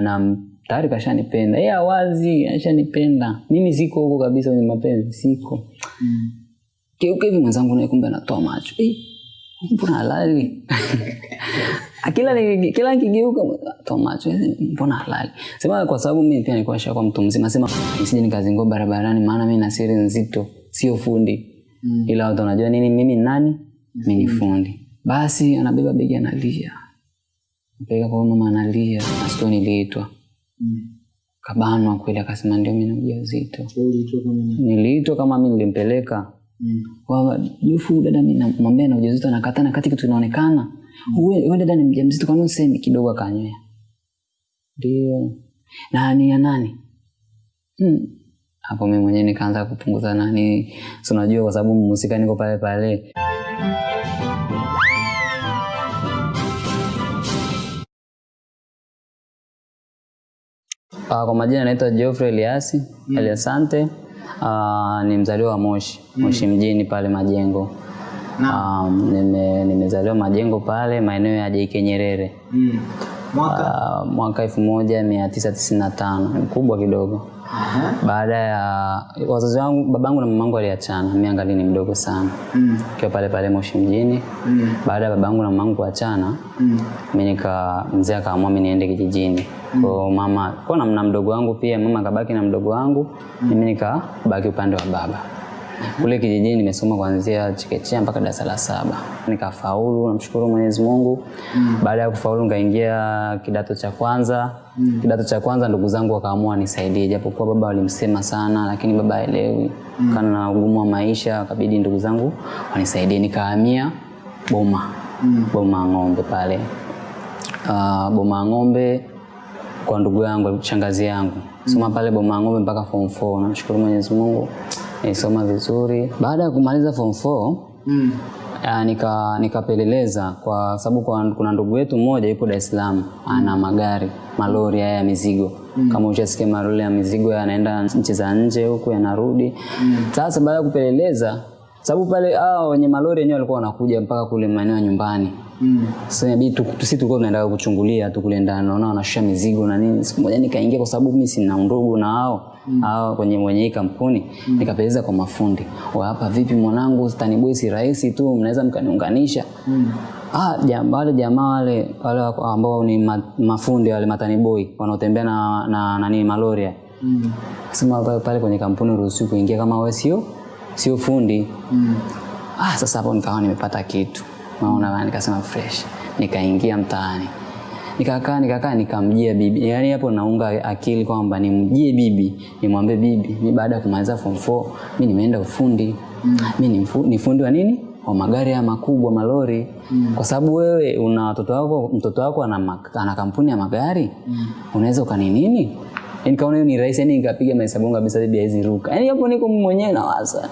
na tayari kashanipenda. Yeye awazi ashanipenda. Mimi siko huko kabisa kwenye mapenzi siko. Mm. keuka hivi mwenzangu naye kumbe anatoa macho. Eh, mbona halali? Kila kila nikigeuka toa macho. Eh, mbona halali? Sema kwa sababu mimi pia nilikuwa shakuwa mtu mzima. Sema nisije nikazingua barabarani maana mimi na siri nzito. Sio fundi. Mm. ila watu wanajua nini mimi ni nani? Mimi ni fundi. Basi anabeba begi analia mpeleka kwa mama analia nasikia niliitwa. Kabanwa kweli akasema ndio mimi na ujauzito. Niliitwa kama mi nilimpeleka. Kwa jufu dada mi namwambia na ujauzito anakataa na kati kitu inaonekana uwe uwe dada ni mjamzito kwani usemi kidogo akanywea? Ndio. Nani ya nani? Hmm. hapo mi mwenyewe nikaanza kupunguza nani. Si unajua kwa sababu mhusika niko pale pale Uh, kwa majina naitwa Geoffrey Eliasi mm. Eliasante. Uh, ni mzaliwa wa Moshi mm. Moshi mjini pale Majengo. Um, nime, nimezaliwa Majengo pale maeneo ya JK Nyerere Mm. Mwaka uh, mwaka elfu moja mia tisa tisini na tano mkubwa kidogo. Baada ya wazazi wangu, babangu na mamangu waliachana, mimi angali ni mdogo sana Mm. kiwa pale pale Moshi mjini. Mm. Baada ya babangu na mamangu kuachana Mm. mi nika mzee akaamua mimi niende kijijini mm. kwa mama kwa na, na mdogo wangu pia mama kabaki na mdogo wangu mimi nikabaki upande wa baba kule kijijini nimesoma kuanzia chekechea mpaka darasa la saba nikafaulu namshukuru mwenyezi mungu Mm. baada ya kufaulu nikaingia kidato cha kwanza kidato cha kwanza ndugu zangu wakaamua nisaidie japokuwa baba walimsema sana lakini baba aelewi kana na ugumu wa maisha akabidi ndugu zangu wanisaidie. Nikahamia boma. Mm. boma ng'ombe pale. Uh, boma ng'ombe kwa ndugu yangu shangazi yangu. Soma pale boma ng'ombe mpaka form 4 namshukuru mwenyezi mungu nilisoma vizuri. Baada ya kumaliza form 4 Mm. Uh, nika nikapeleleza kwa sababu kuna ndugu yetu mmoja yupo Dar es Salaam ana magari malori haya ya mizigo. Mm. kama ushasikia malori ya mizigo yanaenda nchi za nje huku yanarudi. Sasa baada ya kupeleleza sababu pale hao wenye malori wenyewe walikuwa wanakuja mpaka kule maeneo ya nyumbani. Mm. sasa inabidi tu- sisi tulikuwa tunaenda kuchungulia tu kule ndani naona wanashusha mizigo na nini. Siku moja nikaingia kwa sababu mimi sina ndugu na hao hao kwenye mwenye hii kampuni. Mm. nikapeleza kwa mafundi. Wa hapa vipi mwanangu taniboi si rahisi tu mnaweza mkaniunganisha ah jamaa wale jamaa wale wale ambao ni ma, mafundi wale matani boy wanaotembea na na nani malori haya. Mm. sema pale, pale kwenye kampuni ruhusi kuingia kama wewe sio sio fundi Mm. ah, sasa hapo nikawa nimepata kitu naona bana, nikasema fresh nikaingia mtaani nikakaa nikakaa nikamjia bibi yaani hapo naunga akili kwamba nimjie bibi nimwambie bibi mimi baada ya kumaliza form 4 mimi nimeenda ufundi Mm. ni, ni fundi wa nini wa magari ya makubwa malori. Mm. kwa sababu wewe una watoto wako mtoto wako ana, ana kampuni ya magari? Mm. unaweza ukani nini? Nikaona hiyo ni rahisi yani nikapiga mahesabu yangu kabisa bibi haizi ruka. Yani hapo niko mwenyewe nawaza.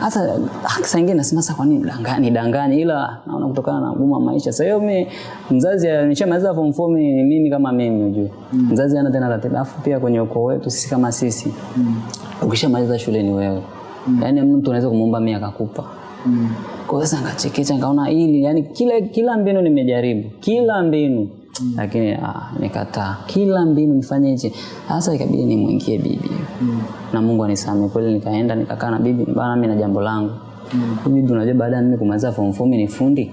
Hasa mm. saa ingine nasema sasa kwa nini dangani dangani, ila naona kutokana na ugumu wa maisha. Sasa hiyo mimi mzazi nishamaliza form 4 mimi mimi kama mimi unajua mzazi ana tena ratiba. Afu pia kwenye ukoo wetu sisi kama sisi mm. ukishamaliza shule ni wewe mm. yani mtu anaweza kumuomba mimi akakupa Mm. kwa hiyo sasa nikachekecha nikaona hili yani kila kila mbinu nimejaribu kila mbinu mm. lakini ah, nikataa kila mbinu nifanye hichi sasa ikabidi nimwingie bibi mm. na Mungu anisame kweli nikaenda nikakaa na bibi bana mimi na jambo langu mm. bibi unajua baada ya mimi kumaliza form 4 ni fundi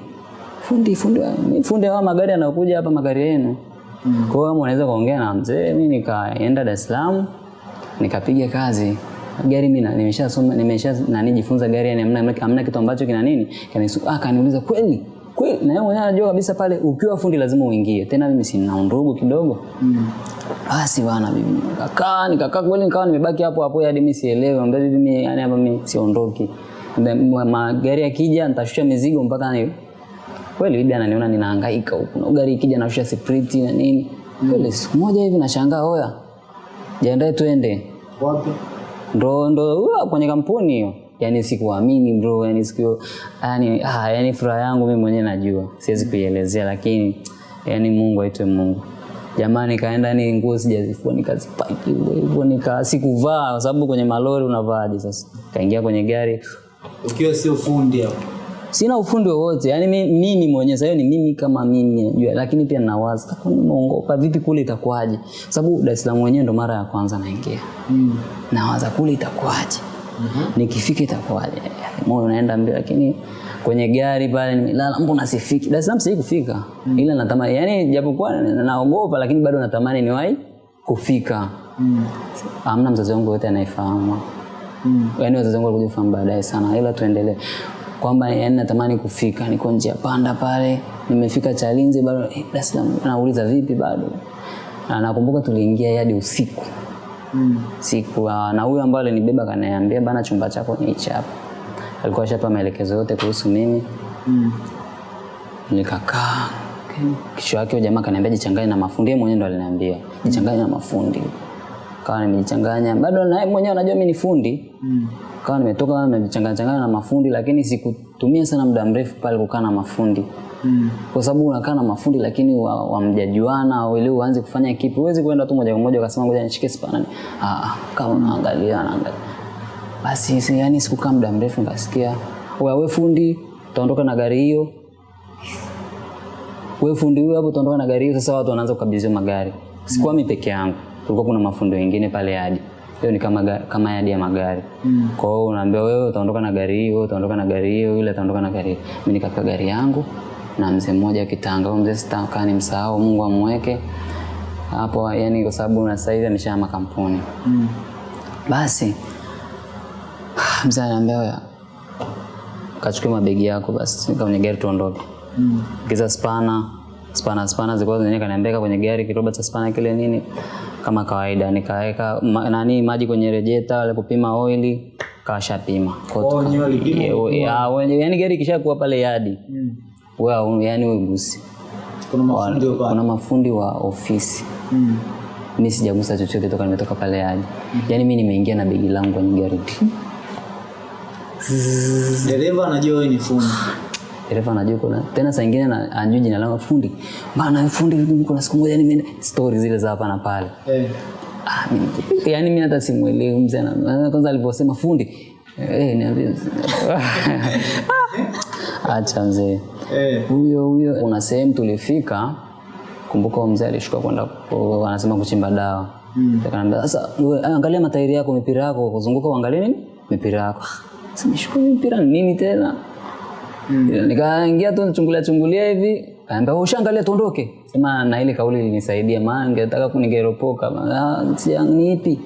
fundi fundi ni fundi wa magari anakuja hapa magari yenu mm. kwa hiyo unaweza kuongea na mzee mimi nikaenda Dar es Salaam nikapiga kazi gari mimi nimeshasoma nimesha nani jifunza gari yani hamna hamna kitu ambacho kina nini? Kanisu ah kaniuliza kweli? Kweli? Na yeye mwenyewe anajua kabisa pale ukiwa fundi lazima uingie. Tena mimi sina ndugu kidogo. Basi bana bibi nikakaa nikakaa kweli nikawa nimebaki hapo hapo hadi mimi sielewe ambaye mimi yani hapa mimi siondoki. Magari yakija nitashusha mizigo mpaka ni kweli bibi ananiona ninahangaika huku. Na gari ikija nashusha spriti na nini. Kweli siku moja hivi nashangaa oya. Jiandae twende Wapi? Ndo ndo kwenye kampuni hiyo. Yani sikuamini bro yani siku yani ah yani furaha yangu mimi mwenyewe najua. Siwezi kuielezea lakini yani Mungu aitwe Mungu. Jamani kaenda ni nguo sijazifua nikazipaki hivyo nika sikuvaa kwa sababu kwenye malori unavaaje sasa? Kaingia kwenye gari. Ukiwa sio fundi hapo. Sina ufundi wowote. Yani mi- mimi mwenyewe hiyo ni mimi kama mimi najua lakini pia ninawaza kwa nini nimeongopa vipi kule itakuwaje? Sababu Dar es Salaam mwenyewe ndo mara ya kwanza naingia. Mm. nawaza kule itakuwaje? Nikifika itakuwaje? Moyo unaenda mbio lakini kwenye gari pale nimelala mbona sifiki? Dar es Salaam sijai kufika. Ila natamani yani japokuwa na- naogopa lakini bado natamani niwahi kufika. Mm. amna mzazi wangu yote anayefahamu Mm. yani wazazi wangu walikuja kufahamu baadaye sana ila tuendelee kwamba yani natamani kufika. Niko njia panda pale nimefika chalinze bado eh, Dar es Salaam. Nauliza vipi bado? Na nakumbuka tuliingia hadi usiku. Mm. siku uh, na huyo ambaye alinibeba kaniambia bana chumba chako ni hichi hapa. Alikuwa ashapa maelekezo yote kuhusu mimi. Mm. nikakaa kisho yake jamaa kaniambia jichanganye na mafundi. Yeye mwenyewe ndo aliniambia jichanganye na mafundi kawa nimejichanganya bado na yeye mwenyewe anajua mimi ni fundi. Mm. kawa nimetoka nimejichanganya changanya na mafundi lakini sikutumia sana muda mrefu pale kukaa na mafundi. Mm. kwa sababu unakaa na mafundi lakini wa- wamjajuana au ili uanze kufanya kipi huwezi kwenda tu moja kwa moja ukasema ngoja nishike spana. Ah ah, kama unaangalia anaangalia basi si- yani sikukaa muda mrefu nikasikia wewe we fundi utaondoka na gari hiyo. Wewe fundi huyo hapo utaondoka na gari hiyo. Sasa watu wanaanza kukabidhiwa magari. Sikuwa mimi peke yangu kulikuwa kuna mafundi wengine pale yadi hiyo ni kama kama yadi ya magari Mm. kwa hiyo unaambia wewe utaondoka na gari hiyo, utaondoka na gari hiyo, yule ataondoka na gari. Mimi nikapewa gari yangu na mzee mmoja kitanga. Huyo mzee sitakaa nimsahau, Mungu amweke hapo, yani kwa sababu na sasa hivi ameshahama kampuni. Mm. Basi mzee anaambia wewe kachukue mabegi yako basi kwenye gari tuondoke. Mm. kiza spana spana spana zilikuwa zenyewe kaniambia kwenye gari kiroba cha spana kile nini kama kawaida. Nikaweka ma, nani maji kwenye rejeta wale kupima oili kawashapima Kwa Oh, yani gari kishakuwa pale yadi Mm. wewe yani wewe gusi Kuna mafundi wa kuna mafundi wa ofisi. Mm. mi sijagusa chochote toka nimetoka pale yadi. Yani mi nimeingia na begi langu kwenye gari Dereva anajua ni fundi. Dereva anajua kuna tena saa nyingine na- anajua jina langu fundi. Bana fundi kuna siku moja nimeenda story zile za hapa na pale. Eh. Ah, mimi- yani mimi hata simuelewi mzee na kwanza alivyosema fundi eh, niambie. Acha mzee. Eh. huyo huyo kuna sehemu tulifika kumbuka mzee alishuka kwenda anasema kuchimba dawa. Mm. sasa ah, angalia matairi yako mipira yako kuzunguka uangalie nini? Mipira yako. Sasa nishukuru mipira nini tena Mm. nikaingia tu nichungulia chungulia hivi kaambia ushaangalia tuondoke sema na ile kauli ilinisaidia maana ningetaka kunigeropoka ah si ni ipi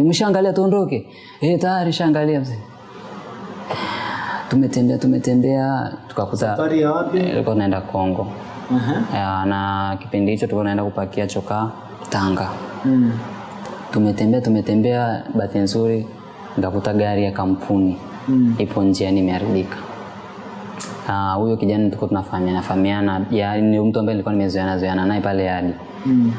umeshaangalia tuondoke eh tayari shaangalia mzee tumetembea tumetembea tukakuta Safari ya wapi? eh, naenda Kongo Aha. Ya, na kipindi hicho tulikuwa naenda kupakia choka Tanga Mm. tumetembea tumetembea bahati nzuri nikakuta gari ya kampuni Mm. ipo njiani imeharibika Ah, huyo kijana tulikuwa tunafahamiana fahamiana ya ni mtu ambaye nilikuwa nimezoeana zoeana naye pale hadi Mm.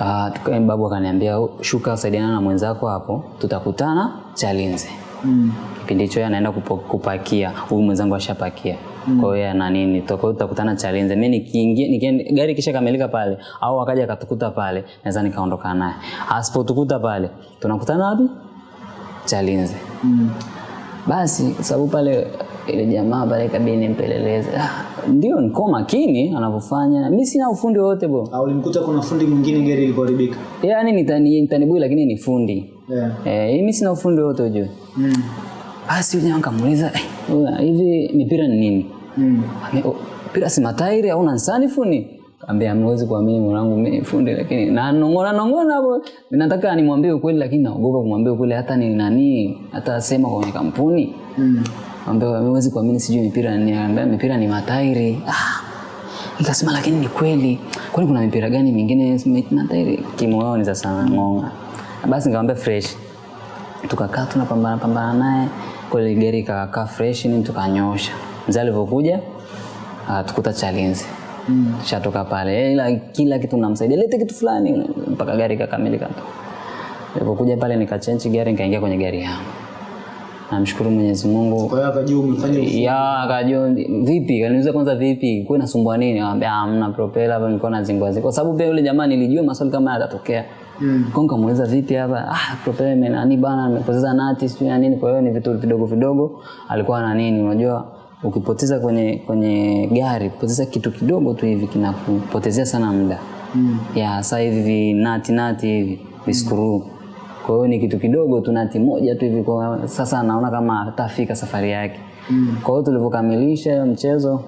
Uh, tuka- babu akaniambia shuka saidiana na mwenzako hapo tutakutana Chalinze. Mm. kipindi hicho anaenda kupakia huyu mwenzangu ashapakia. Kwa hiyo na nini tutakutana Chalinze. Mimi nikiingia nikienda gari kisha kamilika pale au akaja akatukuta pale naweza nikaondoka naye. Asipotukuta pale tunakutana wapi? Chalinze. Mm. basi sababu pale ile jamaa pale ikabidi nimpeleleze ah, ndio niko makini anavyofanya mi sina ufundi wowote bro Au ulimkuta kuna fundi mwingine gari ilipoharibika? yaani nitani, nitanibui lakini ni fundi Yeah. eh, mi sina ufundi wowote ujue Mm. basi yule jamaa kamuuliza "Eh, hivi mipira ni nini Mm. Ame- "Oh, mpira si matairi au nansani fundi Kaambia amewezi kuamini mwanangu mimi fundi lakini na nongona nongona hapo nataka nimwambie ukweli lakini naogopa kumwambia ukweli hata ni nani hata asema kwenye kampuni Mm. Ambia amewezi kuamini sijui mipira ni mipira ni matairi. Ah nikasema lakini ni kweli. Kwani kuna mipira gani mingine matairi? Kimoyoni sasa ngonga. Basi nikamwambia fresh. Tukakaa tunapambana pambana naye. Kweli gari kaka fresh ni tukanyosha. Mzee alivyokuja tukuta chalinzi. Mm. shatoka pale. Eh, ila kila kitu namsaidia. Lete kitu fulani. Mpaka gari kakamilika. tu nilipokuja pale nikachange gari nikaingia kwenye gari yangu namshukuru mwenyezi mungu. Kwa hiyo akajua umefanya ya akajua vipi? Kaniuliza kwanza vipi? Kuwa nasumbua nini? Nikamwambia, "Ah, hamna propela hapa nilikuwa nazingua zingua kwa sababu pia yule jamaa nilijua maswali kama yatatokea. Mm. kwa nikamuuliza vipi hapa? Ah propela imenani bana? Nimepoteza nati sijui na nini. Kwa hiyo ni vitu vidogo vidogo. Alikuwa na nini? Unajua ukipoteza kwenye kwenye gari poteza kitu kidogo tu hivi kinakupotezea sana muda. Mm. ya saa hivi nati nati hivi viskuru kwa hiyo ni kitu kidogo tu nati moja tu hivi kwa sasa naona kama atafika safari yake Mm. kwa hiyo tulivyokamilisha hiyo mchezo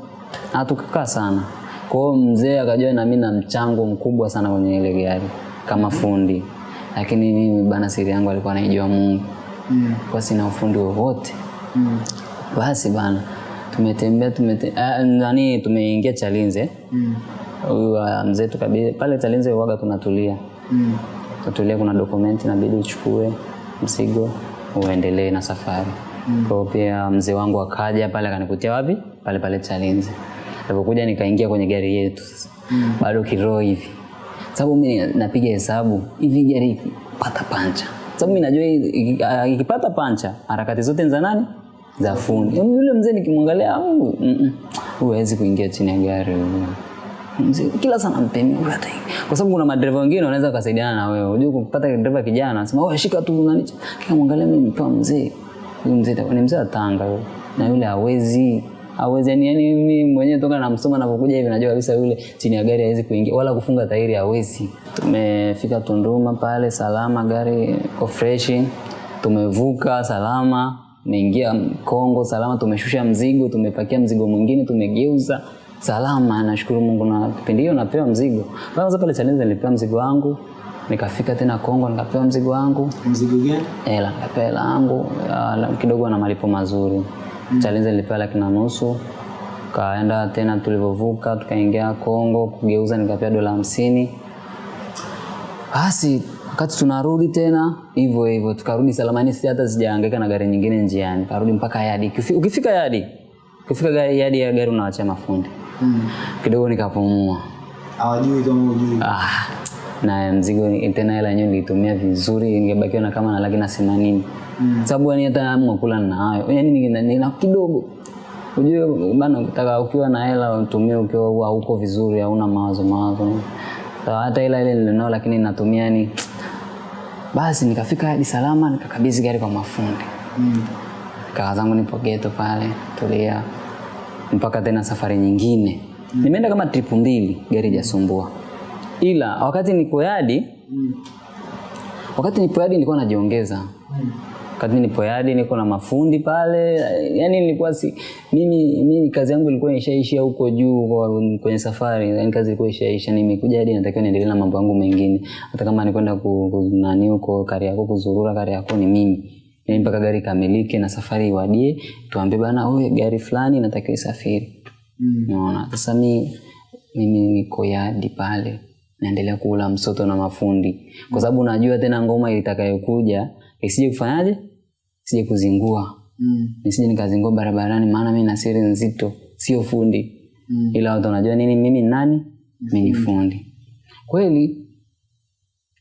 hatukukaa sana kwa hiyo mzee akajua na mimi na mchango mkubwa sana kwenye ile gari kama fundi lakini mimi bana siri yangu alikuwa anaijua mungu Mm. kwa sina ufundi wowote Mm. basi bana tumetembea tumete, ah, nani tumeingia chalinze Mm. huyu mm. mzee tukabidi pale chalinze waga tunatulia Mm. Tutulia kuna dokumenti inabidi uchukue mzigo uendelee na safari. Mm. kwa pia mzee wangu akaja pale akanikutia wapi? Pale pale chalinze. Alipokuja nikaingia kwenye gari yetu mm. bado kiroho hivi. Sababu mimi napiga hesabu hivi gari pata pancha. Sababu mimi najua ikipata pancha harakati zote za nani? Za fundi. Yule mzee nikimwangalia mm, mm, hawezi kuingia chini ya gari. huyu Mzee, kila sana mpeni huyu hata kwa sababu kuna madereva wengine wanaweza kusaidiana na wewe. Unajua kupata dereva kijana anasema wewe shika tu nani kika mwangalia mimi nipa mzee. Huyu mzee ni mzee atanga Tanga huyo na yule hawezi. Hawezi yani yani mimi mwenyewe toka namsoma anapokuja hivi najua kabisa yule chini ya gari hawezi kuingia wala kufunga tairi hawezi. Tumefika Tunduma pale salama gari iko fresh, tumevuka salama tumeingia Kongo salama tumeshusha mzigo tumepakia mzigo mwingine tumegeuza salama nashukuru Mungu na kipindi hiyo napewa mzigo. Kwanza pale Chalinze nilipewa mzigo wangu nikafika tena Kongo nikapewa mzigo wangu. Mzigo gani? hela nikapewa hela yangu la- kidogo na malipo mazuri. Mm. Chalinze nilipewa laki na nusu kaenda tena tulivyovuka tukaingia Kongo kugeuza nikapewa dola hamsini. Basi wakati tunarudi tena hivyo hivyo tukarudi salama, ni hata sijaangaika na gari nyingine njiani karudi mpaka yadi. Ukifika yadi ukifika yadi ya gari unawachia mafundi Mm. kidogo nikapumua Hawajui kama hujui. ah, na mzigo tena hela yenyewe nilitumia vizuri ningebakiwa na kama na laki na themanini mm. sababu yani hata hamu ya kula ninayo yani nina, kidogo ujue bana ukitaka ukiwa na hela utumie ukiwa huko vizuri hauna mawazo mawazo hata hela ile nilinao lakini natumia yani basi nikafika hadi salama nikakabidhi gari kwa mafundi Mm. kaka zangu nipo geto pale tulia mpaka tena safari nyingine mm. nimeenda kama trip mbili gari jasumbua ila wakati niko yadi Mm. wakati nipo yadi nilikuwa najiongeza mm wakati nipo yadi niko na mafundi pale yani nilikuwa si mimi, mimi kazi yangu ilikuwa ishaishia huko juu kwenye safari yani kazi ilikuwa ishaisha nimekuja hadi natakiwa niendelee na mambo yangu mengine hata kama nikwenda ku, ku, nani huko Kariakoo kuzurura Kariakoo ni mimi yani mpaka gari kamilike na safari iwadie tuambie bana wewe gari fulani inatakiwa isafiri. Mm. Unaona, sasa mi mimi niko yadi pale naendelea kula msoto na mafundi. Kwa sababu najua tena ngoma itakayokuja isije kufanyaje? Sije kuzingua. Mm. nisije nikazingua barabarani maana mi na siri nzito sio fundi. Mm. ila watu wanajua nini mimi nani? Mimi ni fundi. Kweli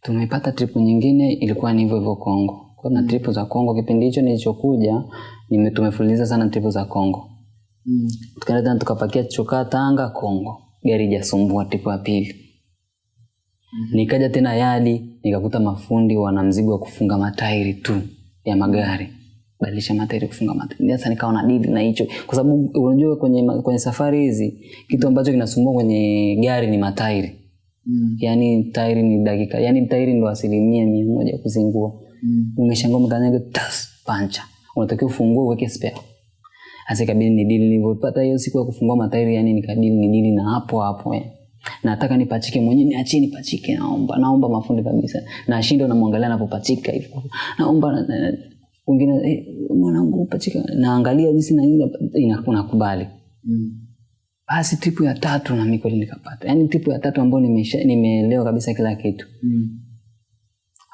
tumepata tripu nyingine ilikuwa ni hivyo hivyo kongo kuna tripu za kongo kipindi hicho nilichokuja nime- tumefululiza sana tripu za kongo Mm. tukaenda tukapakia chokaa Tanga Kongo, gari jasumbua tripu ya pili. Nikaja tena yadi nikakuta mafundi wana mzigo wa kufunga matairi tu ya magari, badilisha matairi, kufunga matairi. Sasa nikawa na dili na hicho, kwa sababu unajua kwenye, kwenye safari hizi kitu ambacho kinasumbua kwenye gari ni matairi. Mm. Yani tairi ni dakika, yani tairi ndo asilimia mia moja kuzingua. Mm. Umeshangaa umekanyaga tas pancha, unatakiwa ufungue uweke spare. Hasa ikabidi ni dili nilivyopata hiyo siku ya kufungua matairi yani nikadili ni dili na hapo hapo eh. nataka nipachike mwenyewe niachie nipachike naomba naomba mafundi kabisa. Na ashindo namwangalia anapopachika hivyo naomba na- na- wengine eh, mwanangu pachika naangalia jinsi na nini ina- nakubali Mm. basi tipu ya tatu na kweli nikapata. Yani tipu ya tatu ambayo nimeelewa kabisa kila kitu. Mm.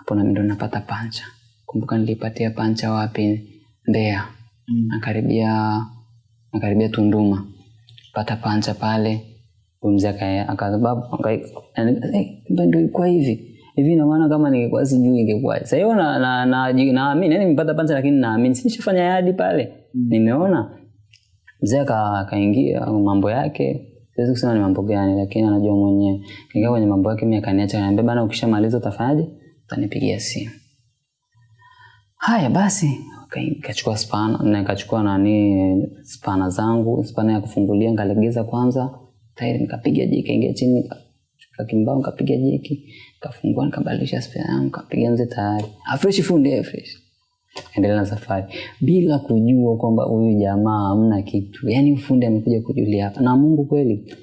Hapo nami ndo napata pancha. Kumbuka nilipatia pancha wapi? Mbea Mm. nakaribia nakaribia Tunduma. Pata pancha pale. Mzee aka- akasababu ndo ilikuwa hivi. Hivi ina maana kama ningekuwa sijui ingekuwa sasa hiyo na na na naamini yani nimepata pancha lakini naamini sinishafanya yadi pale. Mm. nimeona. Mzee aka- akaingia mambo yake. Siwezi kusema ni mambo gani lakini anajua mwenyewe. Kaingia kwenye mambo yake mi akaniacha kaniambia bana ukishamaliza utafanyaje utanipigia simu. Haya basi Nika- nikachukua spana na nikachukua nani spana zangu spana ya kufungulia nikalegeza kwanza tairi nikapiga jiki, ingia chini nikachukua kimbao nikapiga jiki, nikafungua nikabadilisha spana yangu nikapiga nje tayari. Afresh fresh fundi afresh. fresh. Endelea na safari. Bila kujua kwamba huyu jamaa hamna kitu. Yani ufundi amekuja kujulia hapa. Na mungu kweli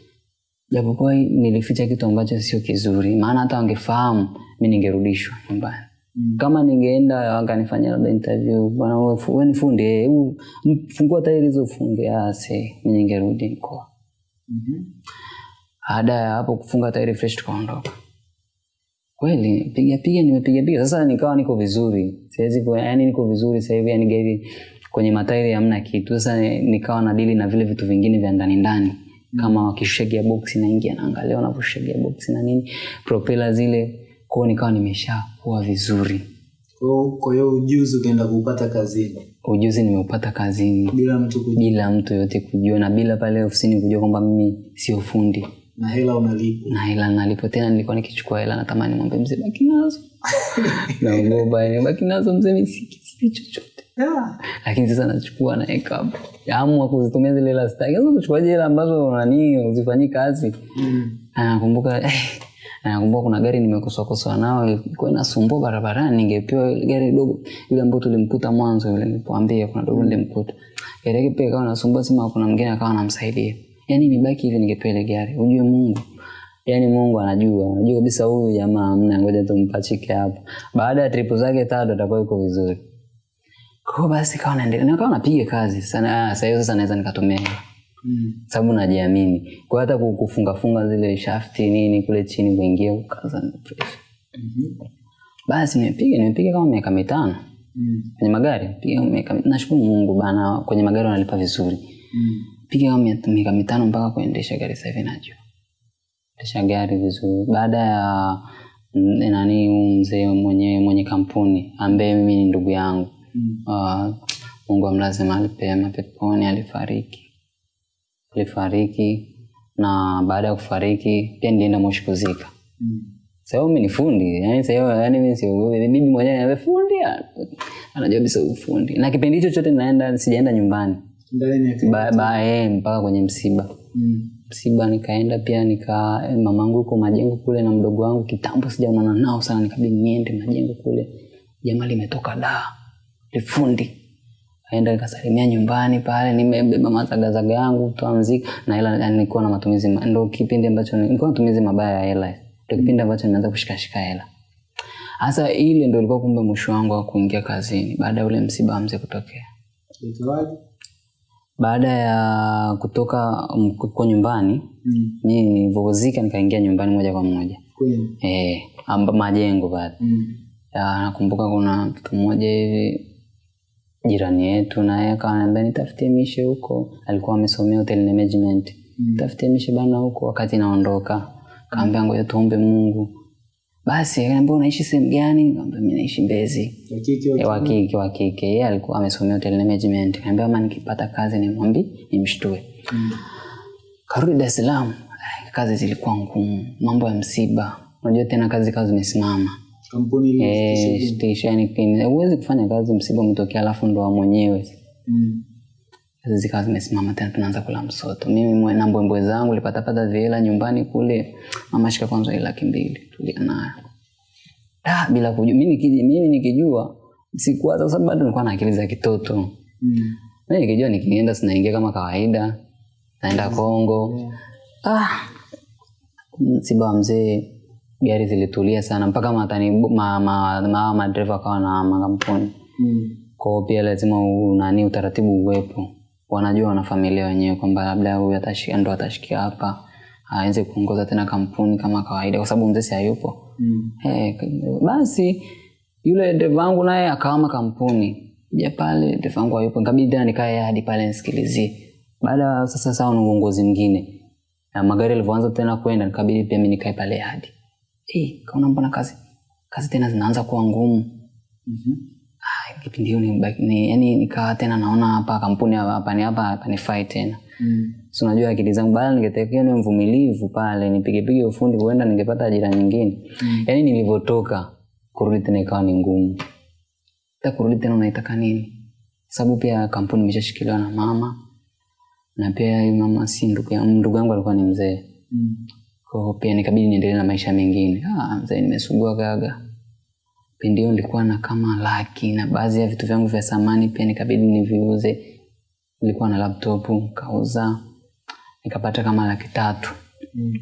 japokuwa nilificha kitu ambacho sio kizuri maana hata wangefahamu mi ningerudishwa nyumbani. Mm. kama ningeenda wakanifanyia labda interview bwana wewe ni fundi hebu fungua tairi hizo ufunge ah see mi ningerudi mkoa. Mhm. baada ya hapo kufunga tairi fresh tukaondoka. Kweli piga piga nimepiga piga. Sasa nikawa niko vizuri. Siwezi yani niko vizuri sasa hivi yani gari kwenye matairi hamna kitu. Sasa nikawa na dili na vile vitu vingine vya ndani ndani kama wakishusha gearbox naingia naangalia wanavyoshusha gearbox na nini propeller zile kwao nikawa nimeshakuwa vizuri. Kwa hiyo- ujuzi ukaenda kuupata kazini? Ujuzi nimeupata kazini. Bila mtu kujua? Bila mtu yote kujua na bila pale ofisini kujua kwamba mimi sio fundi. Na hela unalipo? Na hela nalipo. Tena nilikuwa nikichukua hela natamani mwambie mzee baki nazo. Naogopa baki nazo mzee si- chochote Lakini sasa nachukua naweka hapo. Amua kuzitumia zile hela sasa kuchukua hela ambazo nani uzifanyii kazi. Mm. Nakumbuka eh, nakumbuka kuna gari nimekosoakosoa nao ilikuwa inasumbua barabarani. Ningepewa gari dogo ile ambayo tulimkuta mwanzo yule nilipoambia kuna dogo nilimkuta. Gari yake pia ikawa nasumbua sema kuna mwingine akawa anamsaidia. Yani nibaki hivi ningepewa ile gari. Ujue mungu. Yaani mungu anajua. Anajua kabisa huyu jamaa amna ngoja tumpachike hapa. Baada ya tripu zake tatu atakuwa yuko vizuri kwao basi kawa naendelea nikawa napiga kazi sana ah, sasa hiyo sasa naweza nikatumia hela Mm. sababu najiamini kwa hata kufunga funga zile shafti nini kule chini kuingia kukaza ni fresh. Mhm. basi nimepiga nimepiga kama miaka mitano Mm. kwenye magari piga miaka nashukuru mungu bana kwenye magari wanalipa vizuri Mm. piga kama mia- miaka mitano mpaka kuendesha gari sasa hivi najua endesha gari vizuri baada ya mm, nani mzee mwenye mwenye kampuni ambaye mimi ni ndugu yangu. Uh, mungu amlaze mahali pema peponi alifariki. Alifariki na baada ya kufariki pia nilienda moshi kuzika. Mm. Sasa mi ni fundi yani sasa yani mi siogopi bibi mwenyewe anaambia fundi ah." anajua bisa ufundi. Na kipindi hicho chote naenda sijaenda nyumbani. Ba, ba, eh, mpaka kwenye msiba. Mm. msiba nikaenda pia nika eh, mamangu yuko majengo kule na mdogo wangu kitambo sijaonana nao sana nikabidi niende majengo kule. Jamaa limetoka da lifundi aenda nikasalimia nyumbani pale nimebeba mazagazaga yangu toa mziki na hela nilikuwa na matumizi ma- ndo kipindi ambacho nilikuwa na matumizi mabaya ya hela. Ndo kipindi ambacho nimeanza kushikashika hela. Hasa ile ndo ilikuwa kumbe mwisho wangu wa kuingia kazini baada ya ule msiba mzee kutokea. Baada ya kutoka kwa nyumbani Mm. mi nilivyozika nikaingia nyumbani moja kwa moja. Eh, majengo pale. Mm. Ya, nakumbuka kuna mtu mmoja hivi jirani yetu naye akawa ananiambia nitafutie mishe huko. Alikuwa amesomea hotel management. Mm. tafutie mishe bana huko. Wakati naondoka kaambia ngoja tuombe mungu. Basi akaniambia unaishi sehemu gani? Kaambia mi naishi mbezi. Kike wa Eh, kike wa kike. Yeye alikuwa amesomea hotel management. Kaambia mama, nikipata kazi nimwambi nimshtue. Mm. karudi dar es salaam kazi zilikuwa ngumu mambo ya msiba. Unajua tena kazi kazi zimesimama Kampuni ile Eh, station kin- huwezi kufanya kazi msiba umetokea alafu ndo mwenyewe. Mm. kazi zikawa zimesimama tena tunaanza kula msoto. Mimi na mbwembwe zangu lipatapata vihela nyumbani kule mama shika kwanza ile laki mbili tulia nayo. Da, bila kujua. Mimi nikijua, mimi nikijua sikuwa sasa bado nilikuwa na akili za kitoto. Mm. mimi nikijua nikienda sinaingia kama kawaida naenda Kongo. Yeah. ah, msiba wa mzee gari zilitulia sana. Mpaka matani ma, ma, ma, madereva akawa na makampuni. Mm. kwao pia lazima nani utaratibu uwepo. Wanajua wana familia wenyewe kwamba labda huyu atashika ndo atashikia hapa aweze kuongoza tena kampuni kama kawaida kwa sababu mzee hayupo. Mm. Eh, k- basi yule dereva wangu naye akawama kampuni ja pale dereva wangu hayupo nikabidi tena nikae hadi pale nisikilizie. Baada ya sasa sawa na uongozi mwingine. Na magari yalivyoanza tena kwenda nikabidi pia mi nikae pale hadi eh, kaona mbona kazi kazi tena zinaanza kuwa ngumu Mhm. Ah, kipindi hiyo ni, ni, yani nikawa tena naona hapa kampuni hapa ni hapa hapa nifai tena Mm. si unajua akili zangu bado ningetekea niwe mvumilivu pale nipigepige ufundi huenda ningepata ajira nyingine Mm. yaani nilivyotoka kurudi tena ikawa ni ngumu hata kurudi tena unaitaka nini sababu pia kampuni imeshashikiliwa na mama na pia mama si ndugu yangu ndugu yangu alikuwa ni mzee Mm. Kwa pia nikabidi niendelee na maisha mengine. Ah, mzee nimesugua gaga. Pindi hiyo nilikuwa na kama laki na baadhi ya vitu vyangu vya samani pia nikabidi niviuze. Nilikuwa na laptop kauza nikapata kama laki tatu. Mm.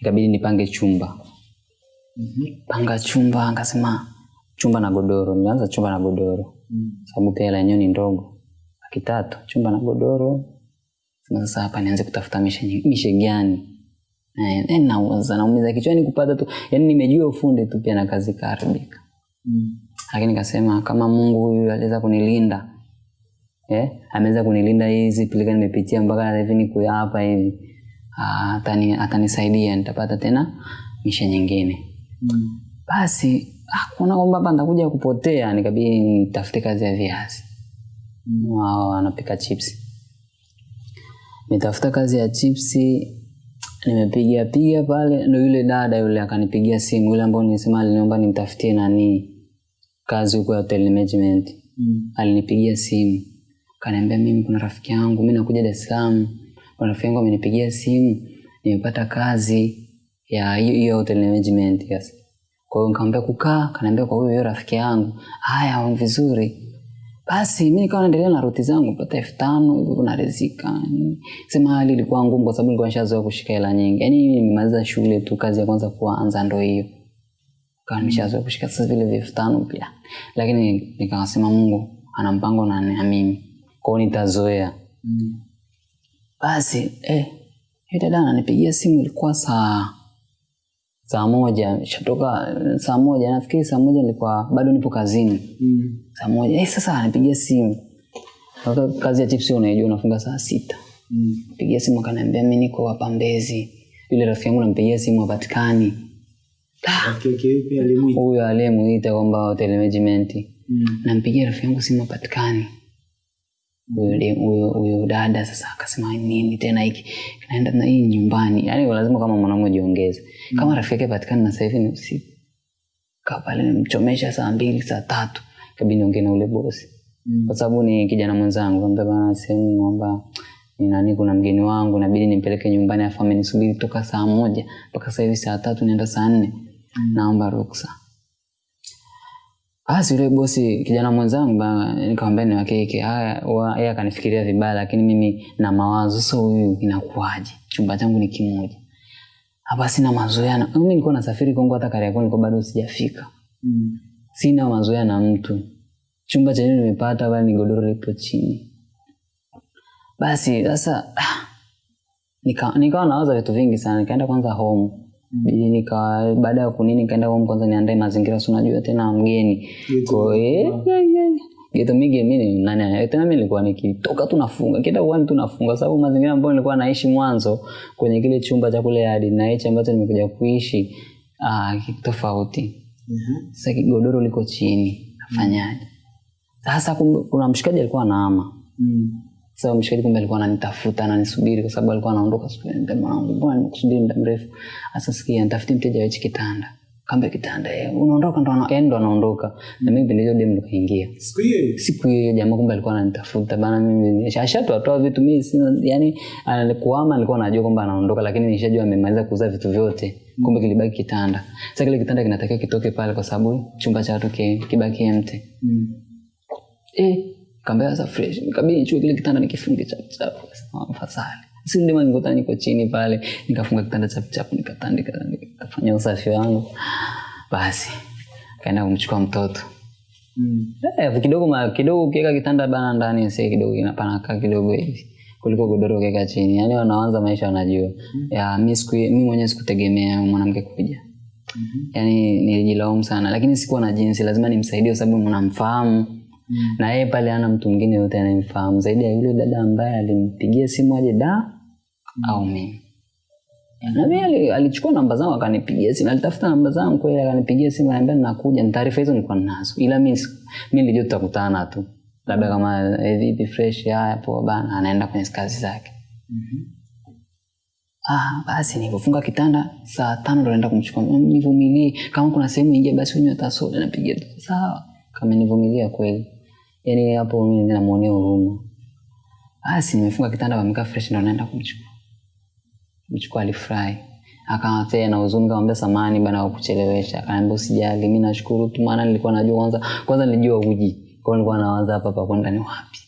Nikabidi nipange chumba. Mhm. panga chumba akasema chumba na godoro. Nilianza chumba na godoro. Mm. sababu pia hela yenyewe ni ndogo. Laki tatu chumba na godoro. Sasa hapa nianze kutafuta mishe, mishe gani Eh, nauza naumiza kichwani kupata tu yani nimejua ufundi tu pia na kazi ikaharibika Mm. lakini kasema kama mungu huyu aliweza kunilinda eh, ameweza kunilinda hizi pilika nimepitia mpaka hivi niko hapa hivi atanisaidia atani, atanisaidia nitapata tena misha nyingine Mm. basi ah, kuona kwamba hapa nitakuja kupotea nikabidi nitafute kazi ya viazi mm. wao wanapika chipsi nitafuta kazi ya chipsi nimepiga piga pale ndo yule dada yule akanipigia simu yule ambao nilisema aliniomba nimtafutie nani kazi huko ya hotel management Mm. alinipigia simu kaniambia mimi kuna rafiki yangu mi nakuja dar es salaam kuna rafiki yangu amenipigia simu nimepata kazi ya hiyo hiyo hotel management yes. kwa hiyo nikamwambia kukaa kaniambia kwa huyo rafiki yangu haya vizuri basi mi nikawa naendelea na roti zangu pata elfu tano hivyo narizika sema hali ilikuwa ngumu kwa sababu nilikuwa nishazoea kushika hela nyingi. Yaani nimemaliza shule tu kazi ya kwanza kuanza ndo hiyo. Kawa nimeshazoea kushika sasa vile vya elfu tano pia. Lakini nikawasema mungu ana mpango na na mimi kwao nitazoea. Mm. basi eh, yule dada ananipigia simu ilikuwa saa saa moja. Shatoka saa moja. Nafikiri saa moja nilikuwa bado nipo kazini. Mm. Saa moja. Eh, sasa anapigia simu. Sasa kazi ya chipsi unaijua unafunga saa sita. Mm. pigia simu akaniambia mi niko hapa mbezi. Yule rafiki yangu nampigia simu hapatikani. Huyo aliyemuita kwamba hotel management. Mm. nampigia rafiki yangu simu hapatikani. Huyo dada sasa akasema nini tena hiki? Naenda na hii nyumbani. Yani lazima kama mwanaume jiongeze kama rafiki yake patikani na sasa hivi ni usiku. Kaa pale nimchomesha saa mbili saa tatu kabidi niongee na ule bosi. Mm. kwa sababu ni kijana mwenzangu kaambia bana sehemu kwamba ni nani kuna mgeni wangu nabidi nimpeleke nyumbani afu amenisubiri toka saa moja mpaka sasa hivi saa tatu naenda saa nne. Naomba ruksa. Basi yule bosi kijana mwenzangu nikamwambia ni wakeke haya wa- yeye akanifikiria vibaya lakini mimi na mawazo. Sasa huyu inakuaje chumba changu ni kimoja. Hapa sina mazoea na mimi nilikuwa nasafiri kongo hata kariakoo nilikuwa bado sijafika. Mm. Sina mazoea na mtu. Chumba chenyewe nimepata pale ni godoro lipo chini. Basi sasa nikawa nika- nawaza vitu vingi sana. Nikaenda kwanza home. Bidi nika baada ya kunini nikaenda home kwanza niandae mazingira si unajua tena mgeni Kwa- yeah. geto mige mimi nani tena mimi nilikuwa nikitoka tu nafunga. Kila uani tu nafunga sababu mazingira ambayo nilikuwa naishi mwanzo kwenye kile chumba cha kule hadi na hichi ambacho nimekuja kuishi ah, tofauti Mhm. sasa kigodoro liko chini. Nafanyaje? Sasa kuna mshikaji alikuwa anaama. Mm. sasa mshikaji kumbe alikuwa ananitafuta ananisubiri kwa sababu alikuwa anaondoka siku ile. Mwanangu mbona nimekusubiri muda mrefu? Sasa sikia nitafuti mteja wa hichi kitanda. Kambe kitanda eh, unaondoka ndo ana- yaani ndo anaondoka. Na mimi ndio demu nikaingia. Siku hiyo siku hiyo jamaa kumbe alikuwa ananitafuta. Bana mimi ashatoatoa vitu mimi sina yani ama alikuwa anajua kwamba anaondoka lakini nishajua amemaliza kuuza vitu vyote kumbe kilibaki kitanda. Sasa kile kitanda kinatakiwa kitoke pale kwa sababu chumba cha watu ki- kibaki empty. Mm. eh kaambia sasa fresh. Nikabidi nichukue kile kitanda nikifunge chap chap. Fasali Sisi ndio nikuta niko chini pale nikafunga kitanda chap chap nikatandika nikafanya usafi wangu. Basi kaenda kumchukua mtoto. Mm. Eh, kidogo ma, kidogo ukiweka kitanda bana ndani sasa kidogo inapanaka kidogo hivi kuliko godoro ukiweka chini yaani wanaanza maisha wanajua. Mm. ya mi siku mi mwenyewe sikutegemea mwanamke kuja. Mm -hmm. yaani nilijilaumu sana. Lakini sikuwa na jinsi. Lazima nimsaidie kwa sababu mnamfahamu na yeye pale ana mtu mwingine yote anayemfahamu. Zaidi ya yule dada ambaye alimpigia simu aje da mm. au mimi. Na mimi ali- alichukua namba zangu akanipigia simu. Alitafuta namba zangu kweli akanipigia simu anambia nakuja na taarifa hizo nilikuwa nazo, ila mimi mimi nilijua tutakutana tu labda kama eh, vipi fresh haya poa bana anaenda kwenye kazi zake. Mm -hmm. Ah, basi nilipofunga kitanda saa tano ndo naenda kumchukua. Nivumilie. Kama kuna sehemu ingia basi unywe hata soda napiga. Tu sawa. Kama nivumilia kweli. Yani hapo mimi ninamuonea huruma. Basi nimefunga kitanda wamekaa fresh ndo naenda kumchukua. Mchukua alifurahi akawa tena huzuni kamwambia samani bana kwa kuchelewesha akaniambia usijali mimi nashukuru tu maana nilikuwa najua kwanza kwanza nilijua uji kwa nilikuwa nawaza hapa pa kwenda ni wapi?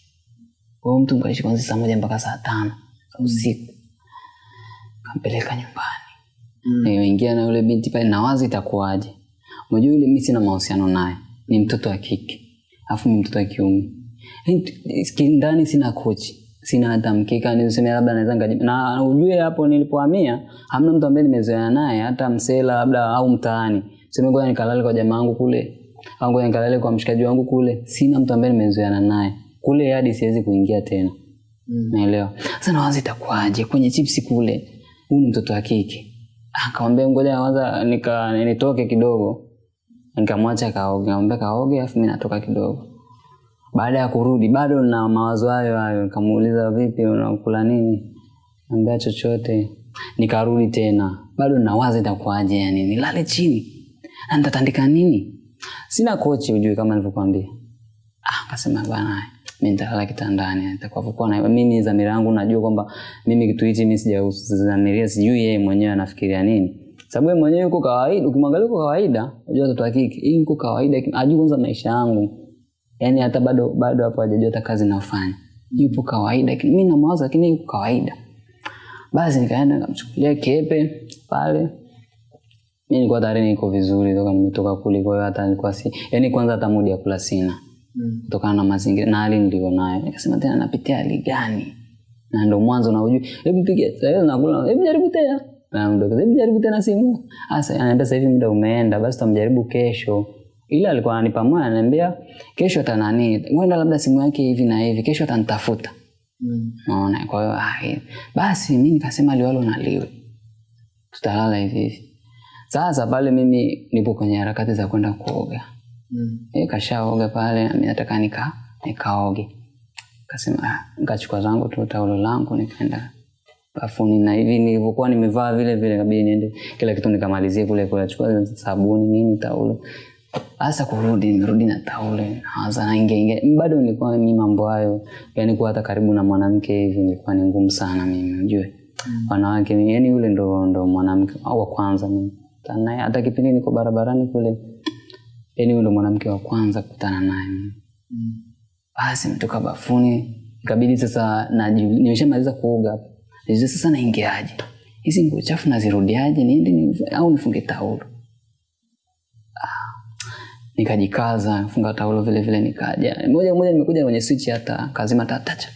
Kwa hiyo mtu mkaishi kwanza saa moja mpaka saa tano za usiku. Kampeleka nyumbani. Mm. Ingia na yule binti pale nawaza itakuwaje? Unajua yule mimi sina mahusiano naye ni mtoto wa kike alafu ni mtoto wa kiume. Yaani, ndani sina kochi sina hata mkeka niseme labda naweza nikaji- na ujue hapo nilipohamia hamna mtu ambaye nimezoeana naye hata msela labda au mtaani. Sema ngoja nikalale kwa jamaa wangu kule ngoja nikalale kwa mshikaji wangu kule sina mtu ambaye nimezoeana naye. Kule hadi siwezi kuingia tena. Mm. naelewa sasa nawaza itakuwaje? Kwenye chipsi kule huyu ni mtoto wa kike. Akamwambia ngoja kwanza nika nitoke kidogo. Nikamwacha kaoge nikamwambia kaoge alafu mimi natoka kidogo. Baada ya kurudi bado na mawazo hayo hayo. Nikamuuliza vipi unakula nini? Ambia chochote. Nikarudi tena. Bado nawaza itakuwaje yani nilale chini. Na nitatandika nini sina kochi ujui kama nilivyokuambia. Ah, akasema bwana mimi nitalala kitandani. Nitakavyokuwa na mimi dhamira yangu najua kwamba mimi kitu hichi mimi sijadhamiria sijui yeye mwenyewe anafikiria nini. Sababu yeye mwenyewe yuko kawaida ukimwangalia yuko kawaida unajua mtoto wa kike hii yuko kawaida ajui kwanza maisha yangu. Yaani hata bado bado hapo hajajua hata kazi nayofanya yupo kawaida lakini na mawazo lakini yuko kawaida. Basi nikaenda nikamchukulia kepe pale mi nilikuwa tayari niko vizuri toka nimetoka kule kwa hiyo hata nilikuwa si yani, kwanza hata mudi ya kula sina. Mm. kutokana na mazingira na hali nilio nayo. Nikasema tena napitia hali gani? Na ndo mwanzo na ujui hebu piga sasa nakula hebu jaribu tena. Na mdogo hebu jaribu tena simu. Sasa anaambia sasa hivi muda umeenda basi tutamjaribu kesho. Ila alikuwa ananipa moyo ananiambia kesho atanani huenda labda simu yake hivi na hivi kesho atanitafuta. Mm. naona kwa hiyo ah, eh, basi mi nikasema liwalo na liwe. Tutalala hivi hivi sasa pale mimi nipo kwenye harakati za kwenda kuoga. Mm. e, kashaoga pale nami nataka nika nikaoge. Kasema ah, nikachukua zangu tu taulo langu nikaenda bafuni. Na hivi nilivyokuwa nimevaa vile vile kabidi niende kila kitu nikamalizie kule kule. Chukua sabuni nini taulo. Hasa kurudi nimerudi na taulo naanza inge inge bado nilikuwa ni mambo hayo. Yani kuwa hata karibu na mwanamke hivi nilikuwa ni ngumu sana mimi ujue wanawake yani yule ndo ndo mwanamke au wa kwanza mimi Kutana naye. Hata kipindi niko barabarani kule yani yule mwanamke wa kwanza kukutana naye. Mm. basi mtoka bafuni ikabidi sasa nimeshamaliza kuoga. Nijue sasa naingiaje? Hizi nguo chafu nazirudiaje? Niende ni, au nifunge taulo? Ah, nikajikaza funga taulo vile vile nikaja. Moja moja nimekuja kwenye switch hata kazima tatacha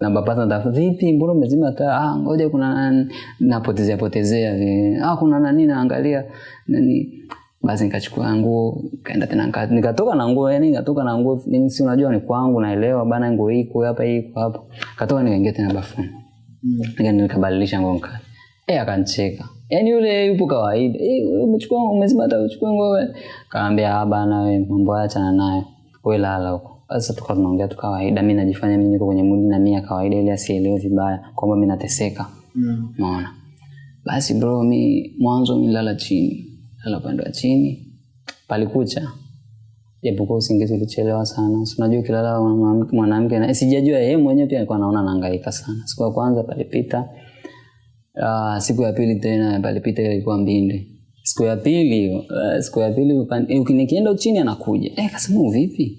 na bapata natafuta. Vipi mbona umezima taa? Ah ngoja kuna nani? Napotezea potezea. Vile ah kuna nani? Naangalia. Nani? Basi nikachukua nguo kaenda tena nika- nikatoka na nguo yani nikatoka na nguo mimi si unajua ni kwangu naelewa bana nguo hii kwa hapa hii kwa hapa. Katoka nikaingia tena bafuni. Mm. Nikaenda nikabadilisha nguo nka eh akancheka yani yule yupo kawaida. Eh umechukua umezima hata uchukue nguo wewe. Kaambia ah bana wewe mambo acha achana nayo. Wewe lala huko sasa tukawa tunaongea tu kawaida. Mimi najifanya mimi niko kwenye mudi na mimi ya kawaida ili asielewe vibaya kwamba mimi nateseka. Mm. unaona? Basi bro mi mwanzo nilala chini. Lala upande wa chini. Palikucha. Japokuwa usingizi ulichelewa sana. Si unajua ukilala mwanamke- mwanamke na sijajua yeye mwenyewe pia alikuwa anaona anahangaika sana. Siku ya kwanza palipita. Uh, siku ya pili tena palipita ile ilikuwa mbinde. Siku ya pili uh, siku ya pili eh, uki- nikienda chini anakuja. Eh, kasema vipi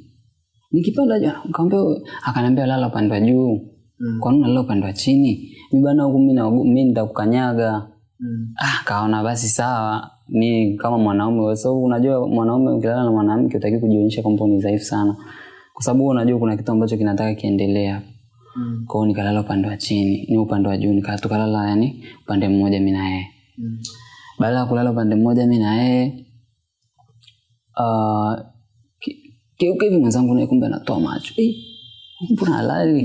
nikipanda juu nikamwambia akaniambia lala upande wa juu Mm. kwa nini lala upande wa chini mi bana huku mi naogo- mi nitakukanyaga Mm. ah, kaona basi sawa mi kama mwanaume kwa sababu unajua mwanaume ukilala na mwanamke utaki kujionyesha kwamba ni dhaifu sana kwa sababu unajua kuna kitu ambacho kinataka kiendelea Mm. kwao nikalala upande wa chini ni upande wa juu nika- tukalala yani upande mmoja mi na yeye Mm. baada ya kulala upande mmoja mi na yeye uh, keuka hivi mwenzangu naye kumbe anatoa macho. Eh, mbona halali?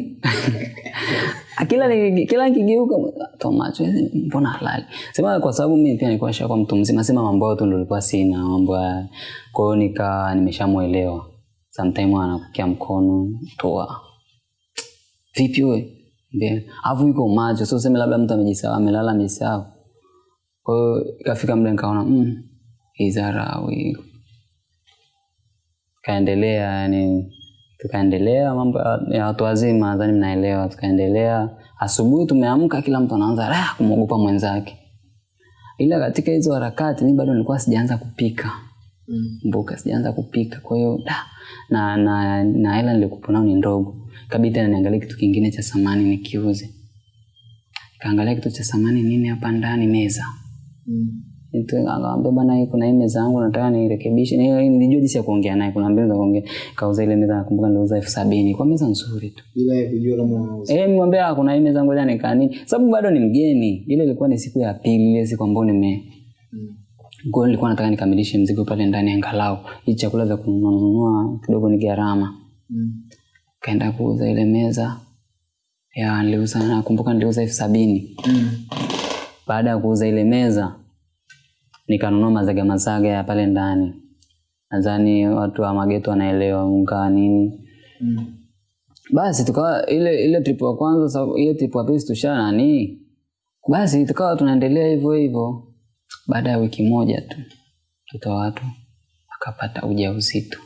Kila kila nikigeuka toa macho. Mbona halali? Sema kwa sababu mimi pia nilikuwa nishakuwa mtu mzima. Sema mambo yote ndio nilikuwa sina mambo ya kwa hiyo nika nimeshamuelewa. Sometimes anakukia mkono toa vipi wewe? Ndio. alafu yuko macho. Sio sema labda mtu amejisahau amelala amejisahau. Kwa hiyo ikafika muda nikaona mm, hii dharau tukaendelea yani tukaendelea mambo ya- watu wazima nadhani mnaelewa tukaendelea. Asubuhi tumeamka kila mtu anaanza raha kumwogopa mwenzake. Ila katika hizo harakati mi bado nilikuwa sijaanza kupika. Mm. mboka sijaanza kupika. Kwa hiyo da, na na na hela nilikupo nao ni ndogo. Kabidi tena niangalie kitu kingine cha samani nikiuze. Kaangalia kitu cha samani nini hapa ndani meza. Mm. Nitu- akamwambia bana kuna hii meza yangu nataka nirekebishe. Ni- nilijua jinsi ya kuongea naye kuna mbinu za kuongea kauza ile meza nakumbuka niliuza elfu sabini. Kwa meza nzuri tu. Bila ya kujua kama unauza. Eh, nimwambia "Ah, kuna hii meza ngoja nikaa nini? Sababu bado ni mgeni. Ile ilikuwa ni siku ya pili ile siku ambayo nime Mm. kwa nilikuwa nataka nikamilishe mzigo pale ndani angalau. Hii chakula za kununua kidogo ni gharama. Mm. kaenda kuuza ile meza. Ya niliuza nakumbuka niliuza elfu sabini. Mm. baada ya kuuza ile meza nikanunua mazaga mazaga ya pale ndani. Nadhani watu wa mageto wanaelewa unga nini. Mm. basi tukawa ile ile trip ya kwanza ile trip ya pili tusha nani? Basi tukawa tunaendelea hivyo hivyo. Baada ya wiki moja tu mtoto wa watu akapata ujauzito.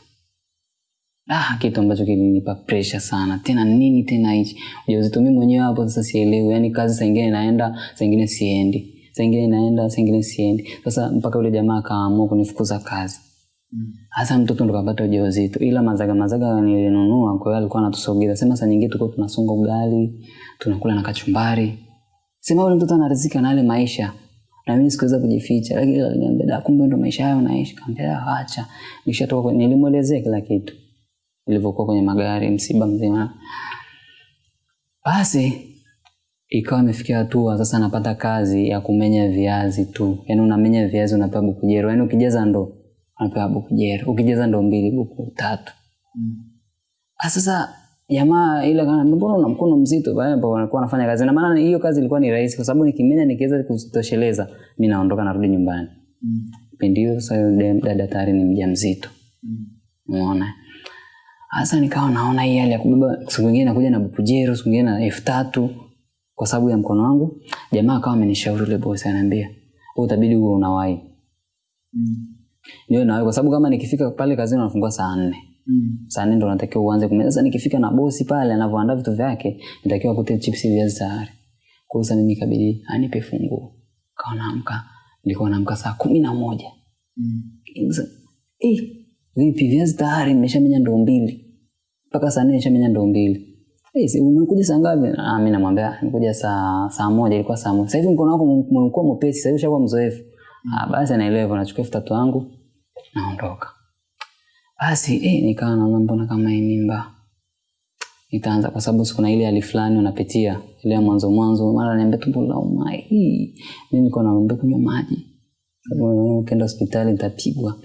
Ah, kitu ambacho kilinipa pressure sana. Tena nini tena hichi? Ujauzito mimi mwenyewe hapo sasa sielewi. Yani kazi saingine naenda saingine siendi saa ingine naenda saa ingine siendi sasa mpaka yule jamaa akaamua kunifukuza kazi. Hasa Mm. hasa mtoto ndo kapata ujauzito. Ila mazaga mazaga nilinunua kwa hiyo alikuwa anatusogeza. Sema saa nyingine tulikuwa tunasonga ugali tunakula na kachumbari. Sema yule mtoto anarizika na yale maisha. Na mimi sikuweza kujificha. Lakini aliniambia da kumbe ndo maisha hayo naishi kaambia acha nishatoka kwenye- nilimwelezea kila kitu. Ilivyokuwa kwenye magari msiba mzima. Basi ikawa imefikia hatua sasa napata kazi ya kumenya viazi tu. Yaani unamenya viazi unapewa buku jero yaani ukijaza ndo unapewa buku jero ukijaza ndo mbili buku tatu. Mm. Sasa jamaa ile kana mbona una mkono mzito? Pale ambapo wanakuwa wanafanya kazi. Na maana hiyo kazi ilikuwa ni rahisi kwa sababu nikimenya nikiweza kuzitosheleza mi naondoka narudi nyumbani. Mm. pindio sasa yule dada tayari ni mjamzito. Mm. umeona? Sasa nikawa naona hii hali ya kubeba siku nyingine nakuja na bukujero siku nyingine na elfu tatu kwa sababu ya mkono wangu. Jamaa akawa amenishauri yule bosi ananiambia "Wewe utabidi uwe unawahi. Mm. niwe nawahi kwa sababu kama nikifika pale kazini wanafungua saa nne. Mm. saa nne ndo natakiwa uanze kumeza sasa nikifika na bosi pale anavyoandaa vitu vyake nitakiwa kute chipsi viazi tayari kwa hiyo sasa mimi ikabidi anipe funguo. Kawa naamka nilikuwa naamka saa kumi na moja. Mm. Eh, vipi viazi tayari nimeshamenya ndoo mbili. Mpaka saa nne nimeshamenya ndoo mbili Si umekuja saa ngapi? Ah, mimi namwambia nimekuja saa saa moja, ilikuwa saa moja. Sasa hivi mkono wako ume- umekuwa mwepesi, sasa hivi ushakuwa mzoefu. Ah, basi anaelewa hivyo, nachukua elfu tatu yangu naondoka. Basi eh, nikawa naona mbona kama hii mimba itaanza kwa sababu kuna ile hali fulani unapitia ile mwanzo mwanzo, mara niambia tumbo. Hii mimi niko naomba kunywa maji ukienda hospitali nitapigwa.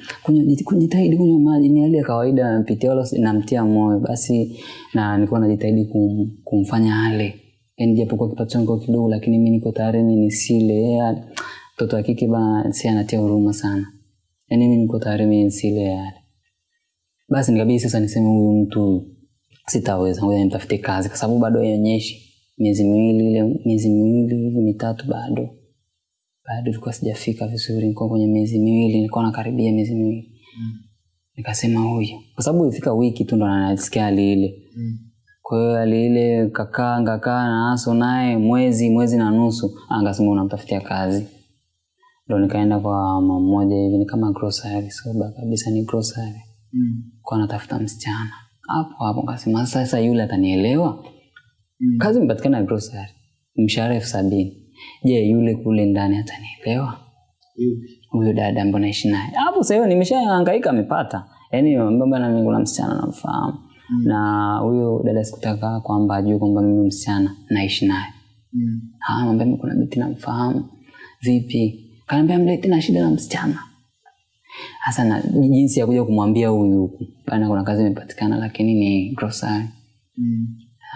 Kujitahidi kunywa maji, ni hali ya kawaida napitia, wala namtia moyo. Basi na nilikuwa najitahidi kum, kumfanya ale, yani japokuwa kipato changu kidogo, lakini mimi niko tayari ni nisile. Mtoto wa kike bana, si anatia huruma sana, yani mimi niko tayari mi nisile yale. Basi nikabidi sasa niseme huyu mtu sitaweza, ngoja nitafute kazi, kwa sababu bado haionyeshi miezi miwili ile miezi miwili hivi mitatu bado bado ilikuwa sijafika vizuri, nilikuwa kwenye miezi miwili, nilikuwa nakaribia miezi miwili. Mm. Nikasema huyu, kwa sababu ilifika wiki tu ndo nasikia hali ile. Mm. Kwa hiyo hali ile kakaa ngakaa na aso naye mwezi mwezi na nusu, angasema unamtafutia kazi. Ndo nikaenda kwa mama mmoja hivi, ni kama grocery, soba kabisa ni grocery, Mm. kwa natafuta msichana hapo hapo. Nikasema sasa yule atanielewa Mm. kazi imepatikana grocery, mshahara elfu sabini. Je, yule kule ndani atanielewa? Huyo dada ambaye naishi naye? Hapo sasa hiyo nimeshahangaika amepata. Yaani na mimi na msichana namfahamu? Mm. na huyo dada sikutaka kwamba ajue kwamba mimi msichana naishi naye. Mm. Ah, mwambie mimi kuna binti namfahamu. Vipi? Kaniambia mleti na shida na msichana. Hasa na jinsi ya kuja kumwambia huyu huku. Bana kuna kazi imepatikana lakini ni grocery. Mm.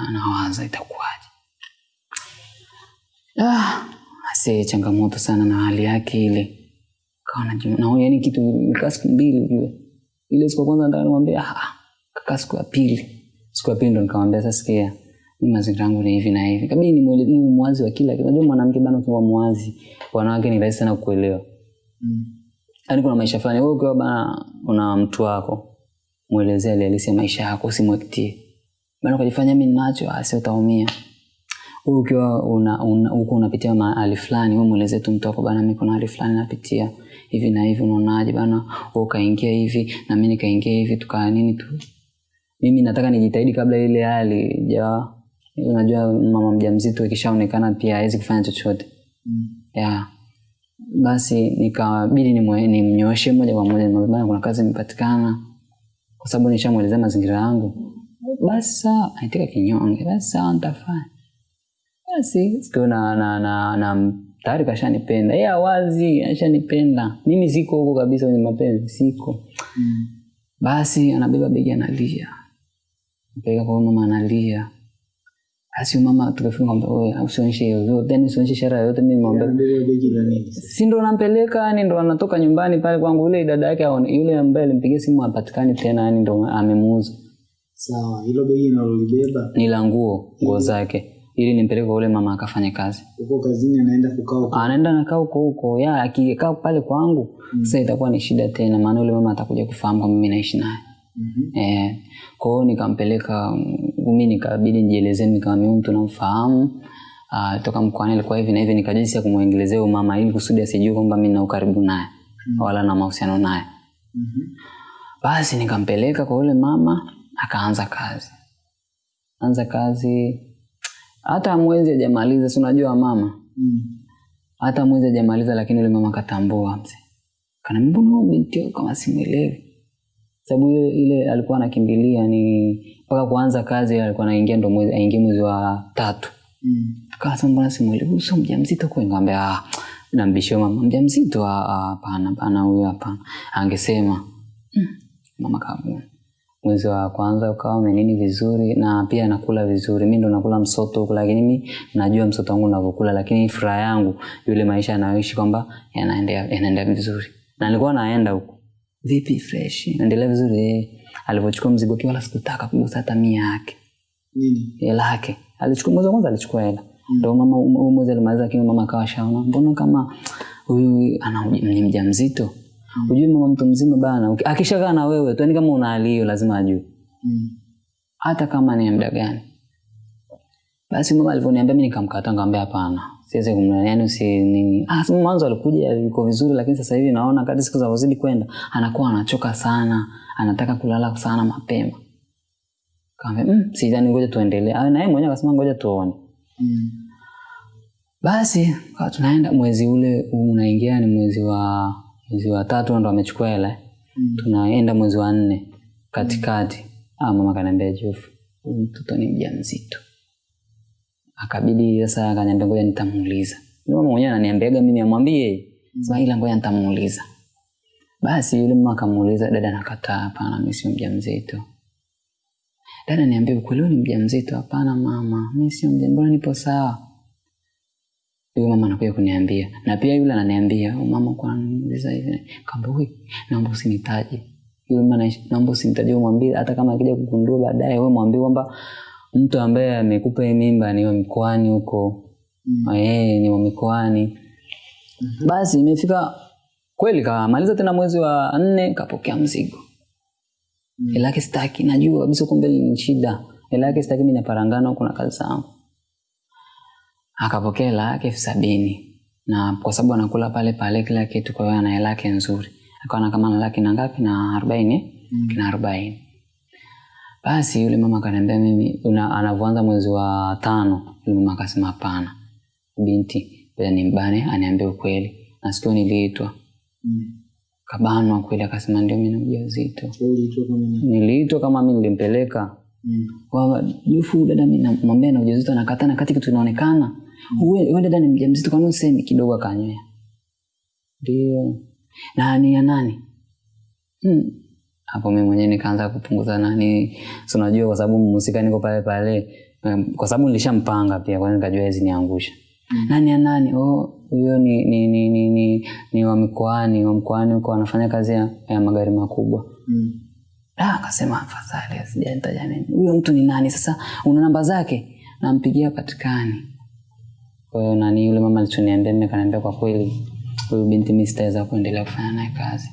anawaza itakuwaje ah, ase changamoto sana na hali yake ile. Kawa na yani kitu siku mbili ujue. Ile siku ya kwanza nataka nimwambia ah, kakaa siku ya pili. Siku ya pili ndo nikamwambia sasa sikia Ni mazingira yangu ni hivi na hivi. Kabidi ni niwe mwazi wa kila kitu. Unajua mwanamke bana ukiwa mwazi wanawake ni rahisi sana kuelewa. Mm. yaani kuna maisha fulani wewe ukiwa bana una mtu wako mwelezea ile halisi ya maisha yako usimwektie. Bana ukajifanya mimi ninacho asi utaumia Wewe ukiwa una, una, uko unapitia mahali fulani wewe mwelezee tu mtu wako bana mimi kuna hali fulani napitia hivi na hivi unaonaje bana wewe ukaingia hivi na mimi nikaingia hivi tukaa nini tu mimi nataka nijitahidi kabla ile hali ja unajua mama mjamzito ikishaonekana pia hawezi kufanya chochote Mm. yeah. basi nikabidi nimnyooshe moja kwa moja "Bana, kuna kazi imepatikana kwa sababu nishamwelezea mazingira yangu basi sawa aitika kinyonge basi sawa nitafanya basi siku na, na, na, na tayari kashanipenda. Yeye awazi ashanipenda. Mimi siko huko kabisa kwenye mapenzi siko. Mm. basi anabeba begi analia. Mpeleka kwa mama analia. Basi mama tukafika kwamba wewe usionyeshe yoyote yani usionyeshe ishara yoyote mimi nini? si ndo nampeleka yani ndo anatoka nyumbani pale kwangu. Yule dada yake aone yule ambaye alimpigia simu apatikani tena yani ndo amemuuza. Sawa, hilo begi nalolibeba ni la nguo nguo zake ili nimpeleke kwa yule mama akafanye kazi uko kazini, anaenda kukaa huko. anaenda nakaa huko huko ya akikaa pale kwangu mm. sasa itakuwa ni shida tena maana yule mama atakuja kufahamu kwamba mimi naishi naye Mhm. Eh, kwa hiyo nikampeleka mimi mi nikabidi nijielezee nikamwambia mimi mtu namfahamu uh, toka mkoani alikuwa hivi na hivi nikajisi ya kumwongelezea huyu mama ili kusudi asijue kwamba mi na ukaribu naye mm -hmm. wala na mahusiano naye Mhm. basi nikampeleka kwa yule mama akaanza kazi anza kazi hata mwezi hajamaliza si unajua mama? Mm. hata mwezi hajamaliza lakini yule mama katambua mzee. Kana mbona huyu binti yako kama simuelewi, sababu ile, ile alikuwa anakimbilia ni mpaka kuanza kazi alikuwa anaingia ndo mwezi aingie mwezi wa tatu. Mm. Kasa mbona simuelewi, huyu sio mjamzito kwa ngambia ah nambishio mama. Mjamzito? Ah, ah, hapana hapana huyo hapana. Angesema mm, mama kabu mwezi wa kwanza ukawa umenini vizuri na pia nakula vizuri. Mi ndo nakula msoto huku lakini mi najua msoto wangu unavyokula lakini furaha yangu yule maisha yanayoishi kwamba yanaendea vizuri. Na nilikuwa naenda huku. Vipi fresh? Naendelea vizuri eh. alivyochukua mzigo wake wala sikutaka kugusa hata mia yake. Nini? hela yake. Alichukua mwezi wa kwanza alichukua hela. Ndo mama mwezi alimaliza lakini mama akawa shaona mbona kama huyu ana ni mjamzito hujui mama mtu mzima bana. Akishakaa na wewe tu yani kama una hali hiyo lazima ajue. Mm. hata kama ni muda gani. Basi mama alivyoniambia mimi nikamkata nikamwambia hapana siwezi kumla yani si nini ah sema mwanzo alikuja yuko vizuri lakini sasa hivi naona kadri siku zinavyozidi kwenda anakuwa anachoka sana anataka kulala sana mapema. Kaambia mm, sidhani ngoja tuendelee. Ah, na yeye mwenyewe akasema ngoja tuone. Mm. basi kwa tunaenda mwezi ule unaingia ni mwezi wa mwezi wa tatu ndo amechukua hela. Mm. tunaenda mwezi wa nne katikati. Mm. mama kaniambia Jofu, huyu mtoto ni mjamzito. Akabidi sasa akaniambia ngoja nitamuuliza. Mama mwenyewe ananiambiaga mimi amwambie sema ila ngoja nitamuuliza. Basi yule mama akamuuliza dada nakataa. Hapana mimi sio mjamzito. Dada niambia ukweli ni mjamzito? Hapana mama mimi sio mjamzito nipo sawa huyu mama anakuja kuniambia. Na pia yule ananiambia "Oh, mama kwa niuliza hivi? Kaambia wewe naomba usinitaje. Yule mama naomba usinitaje umwambie hata kama akija kugundua baadaye wewe mwambie kwamba mtu ambaye amekupa hii mimba ni wa mkoani huko. Mm. eh ni wa mikoani. Basi imefika kweli kamaliza tena mwezi wa nne kapokea mzigo. Mm. Ila sitaki najua kabisa kumbe ni shida. Ila sitaki mimi naparangana huko na kazi zangu akapokea hela yake elfu sabini. Na kwa sababu anakula pale pale kila kitu kwa hiyo ana hela yake nzuri. Akaona kama ana laki na ngapi? Na arobaini. Mm. kina arobaini. Basi yule mama akaniambia mimi una- anavyoanza mwezi wa tano yule mama akasema hapana. Binti ngoja nimbane aniambie ukweli. Na sikio niliitwa. Mm. kabanwa kweli akasema ndio mimi na ujauzito niliitwa kama mimi nilimpeleka. Mm. kwa jufu dada mimi namwambia na ujauzito anakataa na kati kitu inaonekana uwe dada ni mjamzito kwani usemi kidogo akanywea ndio na ni ya nani Hmm. hapo mimi mwenyewe nikaanza kupunguza nani si unajua kwa sababu mhusika niko pale pale um, kwa sababu nilishampanga pia kwa hiyo nikajua hizi niangusha Mm. nani ya nani oh huyo ni ni ni ni, ni, ni wa mikoani wa mkoani huko anafanya kazi ya, ya magari makubwa Mm. Ah, akasema afadhali sijanitaja nini. Huyo mtu ni nani sasa? Una namba zake? Nampigia patikani. Kwa hiyo nani yule mama alichoniambia mimi akaniambia kwa kweli huyu binti mimi sitaweza kuendelea kufanya naye kazi.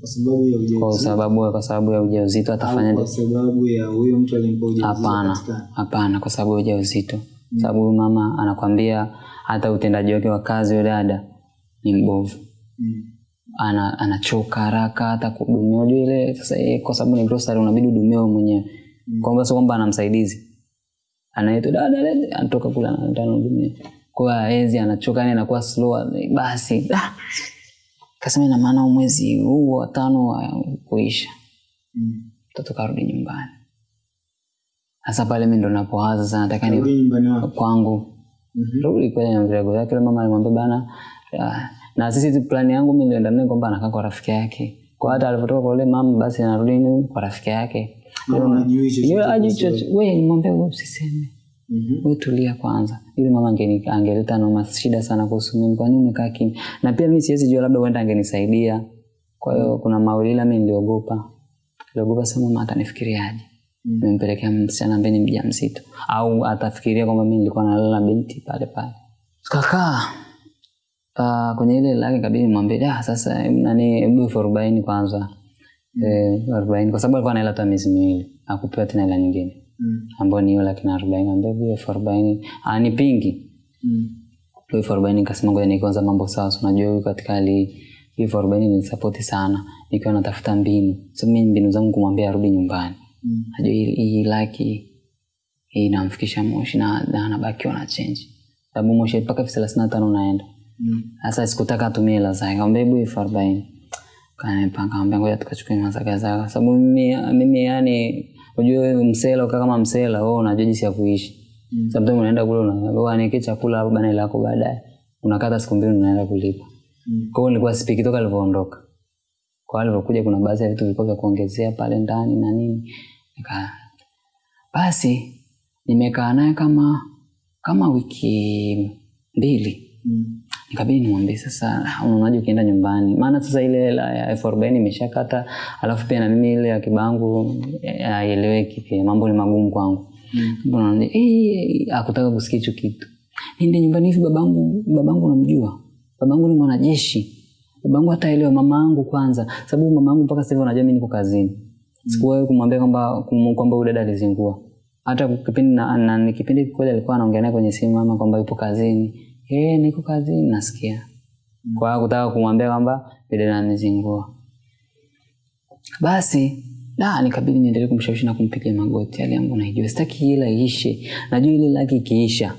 kwa sababu ya kwa ujauzito sababu kwa sababu ya ujauzito au atafanya kwa sababu ya huyo mtu alimpa ujauzito hapana hapana kwa sababu ya ujauzito. Sababu huyu mama anakwambia hata utendaji wake wa kazi yule dada ni mbovu. Mm. ana anachoka haraka hata kuhudumia ile sasa yeye kwa sababu ni grocery unabidi udumie wewe mwenyewe. Kwamba sio kwamba ana msaidizi anaitwa dada lete anatoka kule anahudumia kwa hiyo anachoka yani anakuwa slow basi ah. kasema ina maana mwezi huu wa tano wa kuisha. Mm. mtoto karudi nyumbani. Hasa pale mi ndo napowaza sana nataka ni Rudi kwangu. Mhm. rudi kwenye mvirago yake mama alimwambia bana ah, na sisi plani yangu mi nilienda naye kwamba anakaa kwa rafiki yake. Kwa hata alivyotoka kwa yule mama basi anarudi kwa rafiki yake We nimwambia we usiseme. Mhm. we tulia kwanza. Ili mama angeleta noma shida sana kuhusu mimi. Kwa nini umekaa kimya? Na pia mimi siwezi jua labda huenda angenisaidia. Kwa hiyo kuna mawili ila mi niliogopa. Niliogopa sana mama atanifikiriaje Mm. msichana ambaye ni mjamzito. Au atafikiria kwamba mimi nilikuwa nalala na binti pale pale. Kakaa uh, kwenye ile lake kabidi mwambie ah, sasa nani hebu elfu arobaini kwanza arobaini. Kwa sababu alikuwa anaela hata miezi miwili. Akupewa tena hela nyingine. Mm. ambayo ni hiyo laki na arobaini. Ambia hiyo elfu arobaini. Ah, ni pingi. Mm. elfu arobaini nikasema ngoja nikianza mambo sawa. Sunajua unajua huyu katika hali hii, elfu arobaini nisapoti sana. Nikiwa natafuta mbinu. So mi mbinu zangu kumwambia arudi nyumbani. Mm. najua hii, laki hii inamfikisha moshi na na anabakiwa na chenji sababu moshi mpaka elfu thelathini na tano unaenda. Mm. sasa sikutaka atumie hela zake. Kaambia hebu elfu arobaini kanipanga ambia ngoja tukachukue mazaka zaka sababu mimi mimi yani unajua wewe msela ukaa kama msela wewe unajua jinsi ya kuishi. Mm. sometimes unaenda kule unaanike chakula hapo bana lako baadaye. Unakata siku mbili unaenda kulipa. Mm. kwa hiyo nilikuwa sipiki toka alivyoondoka kwa alivyokuja kuna baadhi ya vitu vilikuwa vya kuongezea pale ndani na nini. Nika basi nimekaa naye kama kama wiki mbili. Mm. Nikabidi nimwambie sasa unaonaje ukienda nyumbani? Maana sasa ile hela ya elfu arobaini imeshakata alafu pia na mimi ile ya kibangu eh, haieleweki pia mambo ni magumu kwangu. Mm. Mbona unaniambia, "Eh, akutaka kusikia hicho kitu. Niende nyumbani hivi babangu babangu namjua. Babangu ni mwanajeshi. Babangu hataelewa mama yangu kwanza sababu mama yangu mpaka sasa hivi anajua mimi niko kazini. Mm. sikuwahi kumwambia kwamba kwamba huyu dada alizingua. Hata kipindi na, na, kipindi kweli alikuwa anaongea naye kwenye simu mama kwamba yupo kazini eh niko kazini nasikia. Kwa kutaka kumwambia kwamba vile nanizingua. basi da nikabidi niendelee kumshawishi na kumpiga magoti. Hali yangu naijua. Sitaki hela iishe. Najua ile laki ikiisha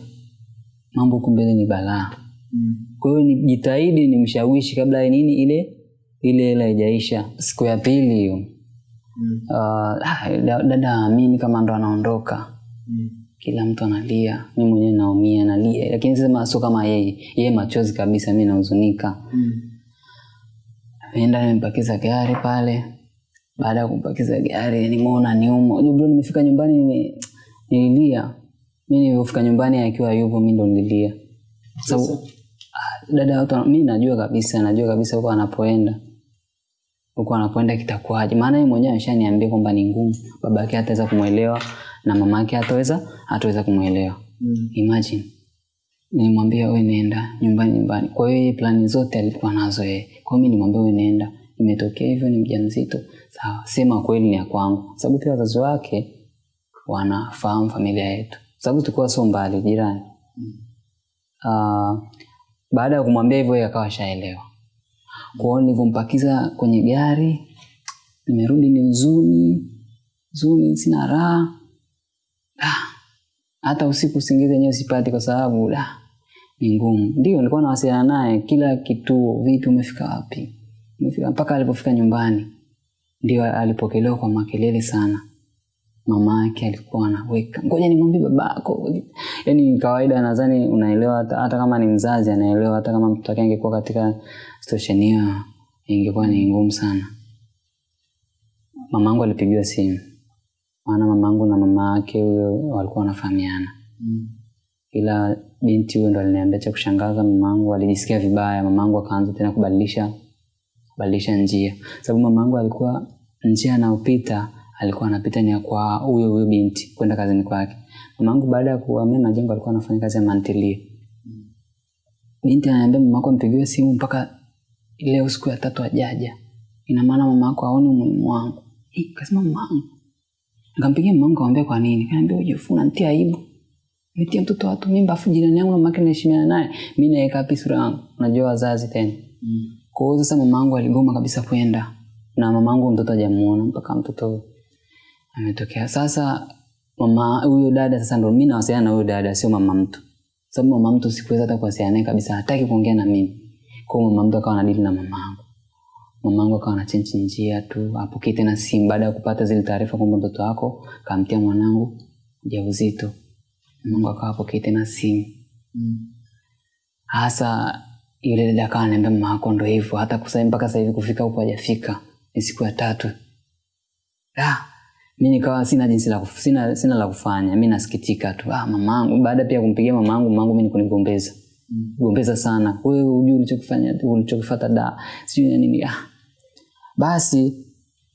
mambo huku mbele ni balaa. Mm. kwa hiyo nijitahidi nimshawishi kabla ya nini ile ile hela ijaisha siku ya pili hiyo. Mm. uh, dada amini kama ndo anaondoka. Mm. Kila mtu analia mi mwenyewe naumia nalia. Lakini sema sio kama yeye. Yeye machozi kabisa mi nahuzunika. Mm. nimepakiza gari pale. Baada ya kumpakiza gari nimeona niumo, bro nimefika nyumbani nime, nililia. Mi nilivyofika nyumbani akiwa yupo mi ndo nililia. Sababu ah, dada watu mi najua kabisa najua kabisa huko anapoenda. Huko anapoenda kitakuwaje? Maana yeye mwenyewe ameshaniambia kwamba ni ngumu. Baba yake hataweza kumwelewa na mama yake hataweza hataweza kumwelewa. Mm. imagine. Nilimwambia wewe nenda nyumbani nyumbani. Kwa hiyo plani zote alikuwa nazo yeye. Kwa mimi nilimwambia nimwambia we nenda. Imetokea hivyo ni mjamzito. Sawa. Sema kweli ni ya kwangu. Sababu pia wazazi wake wanafahamu familia yetu. Sababu tulikuwa sio mbali jirani. Mm. uh, baada ya kumwambia hivyo yeye akawa shaelewa kwa hiyo nilivyompakiza kwenye gari nimerudi ni huzuni. Huzuni sina raha. Ah, hata usiku usingizi wenyewe sipati kwa sababu da ni ngumu. Ndio nilikuwa nawasiliana naye kila kituo vipi umefika wapi? Umefika mpaka alipofika nyumbani. Ndio alipokelewa kwa makelele sana. Mama yake alikuwa anaweka ngoja nimwambie babako. Yaani kawaida nadhani unaelewa hata, hata kama ni mzazi anaelewa hata kama mtoto wake angekuwa katika situation hiyo ingekuwa ni ngumu sana. Mamangu alipigiwa simu maana mamangu na mama yake huyo walikuwa wanafahamiana. Mm. ila binti huyo ndo aliniambia cha kushangaza mamangu alijisikia vibaya. Mamangu akaanza tena kubadilisha kubadilisha njia. Sababu mamangu alikuwa njia anayopita alikuwa anapita ni kwa huyo huyo binti kwenda kazini kwake. Mamangu baada ya kuhamia majengo alikuwa anafanya kazi ya mantilie. Binti ananiambia mamako ampigiwe simu mpaka leo siku ya tatu ajaja. Ina maana mamako aone umuhimu wangu. Kasema mama yangu nikampigia mama yangu kaambia kwa nini. Kaniambia ujifuna unanitia aibu. Nitia mtoto watu mimba afu jirani yangu mama yake naheshimiana naye. Mimi naweka wapi sura yangu? Unajua wazazi tena. Mm. kwa hiyo sasa mama yangu aligoma kabisa kwenda. Na mama yangu mtoto hajamuona mpaka mtoto ametokea. Sasa mama huyo dada sasa ndo mimi nawasiliana na huyo dada sio mama mtu. Sababu mama mtu sikuweza hata kuwasiliana naye kabisa hataki kuongea na mimi. Kwa hiyo mama mtu akawa anadili na mama yangu mama yangu akawa anachenji njia tu apokee tena simu baada ya kupata zile taarifa kwamba mtoto wako kamtia mwanangu ujauzito mamangu akawa apokee tena simu Mm. hasa yule dada akawa anaambia mama yako ndo hivyo hata kusa mpaka sasa hivi kufika huko hajafika ni siku ya tatu ah, mi nikawa sina jinsi la kuf, sina, sina la kufanya mi nasikitika tu ah, mamangu baada pia kumpigia mamangu mamangu mi nikunigombeza Mm. gombeza sana wewe hujui ulichokifanya ulichokifata da sijui na nini ah. Basi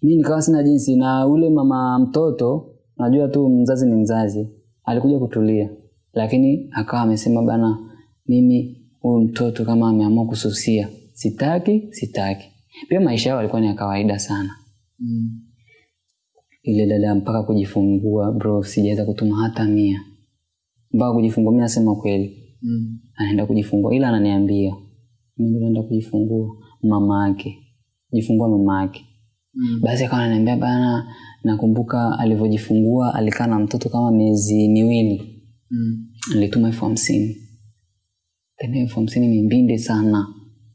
mi nikawa sina jinsi na ule mama mtoto najua tu mzazi ni mzazi alikuja kutulia. Lakini akawa amesema bana mimi huyu mtoto kama ameamua kususia sitaki sitaki. Pia maisha yao alikuwa ni ya kawaida sana. Mm. ile dada mpaka kujifungua bro sijaweza kutuma hata mia. Mpaka kujifungua mi nasema kweli. Mm. anaenda kujifungua ila ananiambia mimi naenda kujifungua mama yake jifungua mama yake. Mm. basi akawa ananiambia bana nakumbuka alivyojifungua alikaa na mtoto kama miezi miwili. Mm. alituma elfu hamsini. Tena elfu hamsini ni mbinde sana.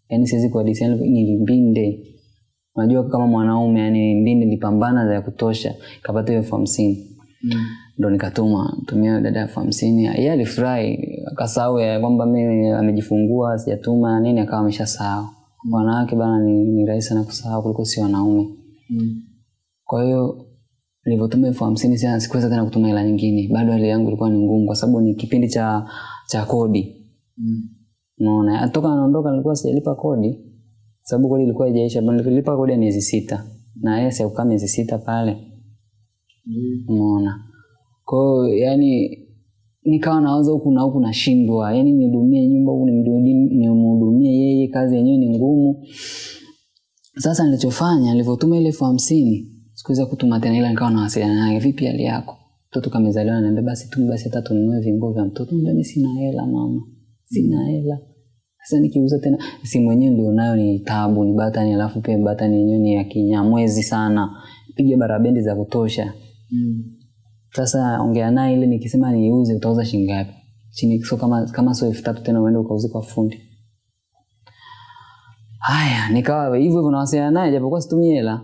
Yaani siwezi kuadisia ni mbinde. Unajua kama mwanaume yani mbinde nilipambana za kutosha. Kapata hiyo elfu hamsini. Mm. ndo nikatuma tumia dada elfu hamsini. Yeye alifurahi akasahau ya kwamba mimi amejifungua sijatuma nini akawa ameshasahau wanawake bana ni, ni rahisi sana kusahau kuliko si wanaume. Mm. kwa hiyo nilivyotuma elfu hamsini sana sikuweza tena kutuma hela nyingine. Bado hali yangu ilikuwa ni ngumu kwa sababu ni kipindi cha cha kodi. Mm. unaona? Toka anaondoka nilikuwa sijalipa kodi. Sababu kodi ilikuwa haijaisha nilipa kodi ya miezi sita. Na yeye sikukaa miezi sita pale. Mm. umeona kwao yani nikawa nawaza huku na huku nashindwa. Yani nihudumie nyumba huku nimhudumie yeye kazi yenyewe ni ngumu. Sasa nilichofanya nilivyotuma ile elfu hamsini sikuweza kutuma tena ila nikawa nawasiliana naye vipi hali yako? Mtoto kamezaliwa naambia basi tu basi hata tununue vinguo vya mtoto. Mbani sina hela mama. Sina hela. Sasa nikiuza tena simu yenyewe ndio nayo ni tabu ni batani alafu pia batani yenyewe ni ya kinyamwezi sana. Piga barabendi za kutosha. Mm. Sasa ongea naye ile nikisema niuze utauza shilingi ngapi? Chini so kama kama sio elfu tatu tena uende ukauze kwa fundi. Haya nikawa hivyo hivyo nawasiliana naye japokuwa situmie hela.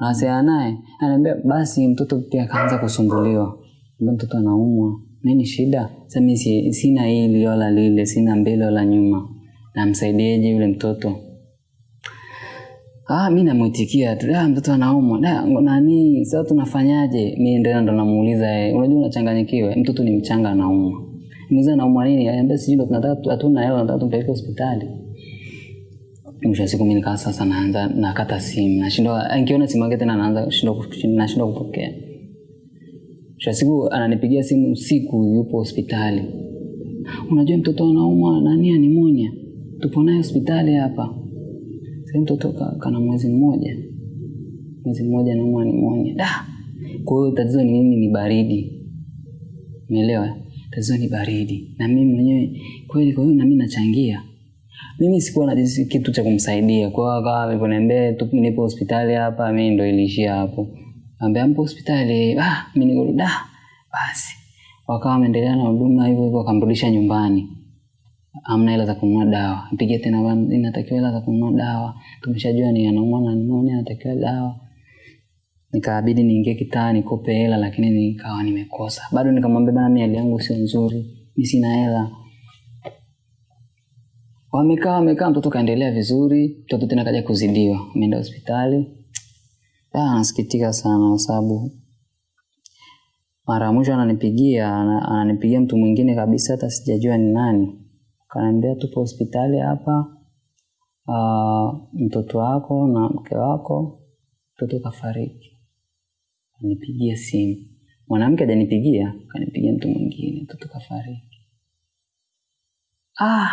Nawasiliana naye. Ananiambia basi mtoto pia akaanza kusumbuliwa. Ambia mtoto anaumwa. Nini shida? Sasa mimi si- sina hili wala lile sina mbele wala nyuma. Namsaidieje yule mtoto Ah, mi namwitikia tu, "Ah, mtoto anaumwa. Da, nani? Sasa tunafanyaje? Mi ndio ndo namuuliza yeye. Unajua unachanganyikiwa, mtoto ni mchanga anaumwa. Muuliza anaumwa nini? Aniambia sijui ndo tunataka hatuna hela, tunataka tumpeleke hospitali. Mwisho siku mimi nikaa sasa naanza nakata simu. Nashindwa nikiona simu yake tena naanza shindwa nashindwa kupokea. Mwisho siku ananipigia simu usiku yupo hospitali. Unajua mtoto anaumwa nani animonia. Tupo naye hospitali hapa. Sasa mtoto kana mwezi mmoja. Mwezi mmoja naumwa nimonia da. Kwa hiyo tatizo ni nini? Ni baridi. Umeelewa? Tatizo ni baridi. Na mimi mwenyewe kweli kwa hiyo na mimi nachangia. Mimi sikuwa na kitu cha kumsaidia. Kwa hiyo akawa alivyoniambia tu nipo hospitali hapa. Mimi ndo iliishia hapo. Ambia mpo hospitali ah mimi niko da. Basi. Wakawa wameendelea na huduma hivyo hivyo akamrudisha nyumbani amna hela za kununua dawa. Mpigie tena inatakiwa hela za kununua dawa. Tumeshajua ni anaumwa na nimonia anatakiwa dawa. Nikaabidi niingie kitaa nikope hela lakini nikawa nimekosa. Bado nikamwambia bana hali yangu sio nzuri. Mi sina hela. Wamekaa wamekaa mtoto kaendelea vizuri. Mtoto tena kaja kuzidiwa. Ameenda hospitali. Ah, nasikitika sana kwa sababu mara ya mwisho ananipigia ananipigia mtu mwingine kabisa hata sijajua ni nani kanaambia tupo hospitali hapa uh, mtoto wako na mke wako mtoto kafariki. Nipigie simu. Mwanamke ajanipigia kanipigia mtu mwingine mtoto kafariki. Ah!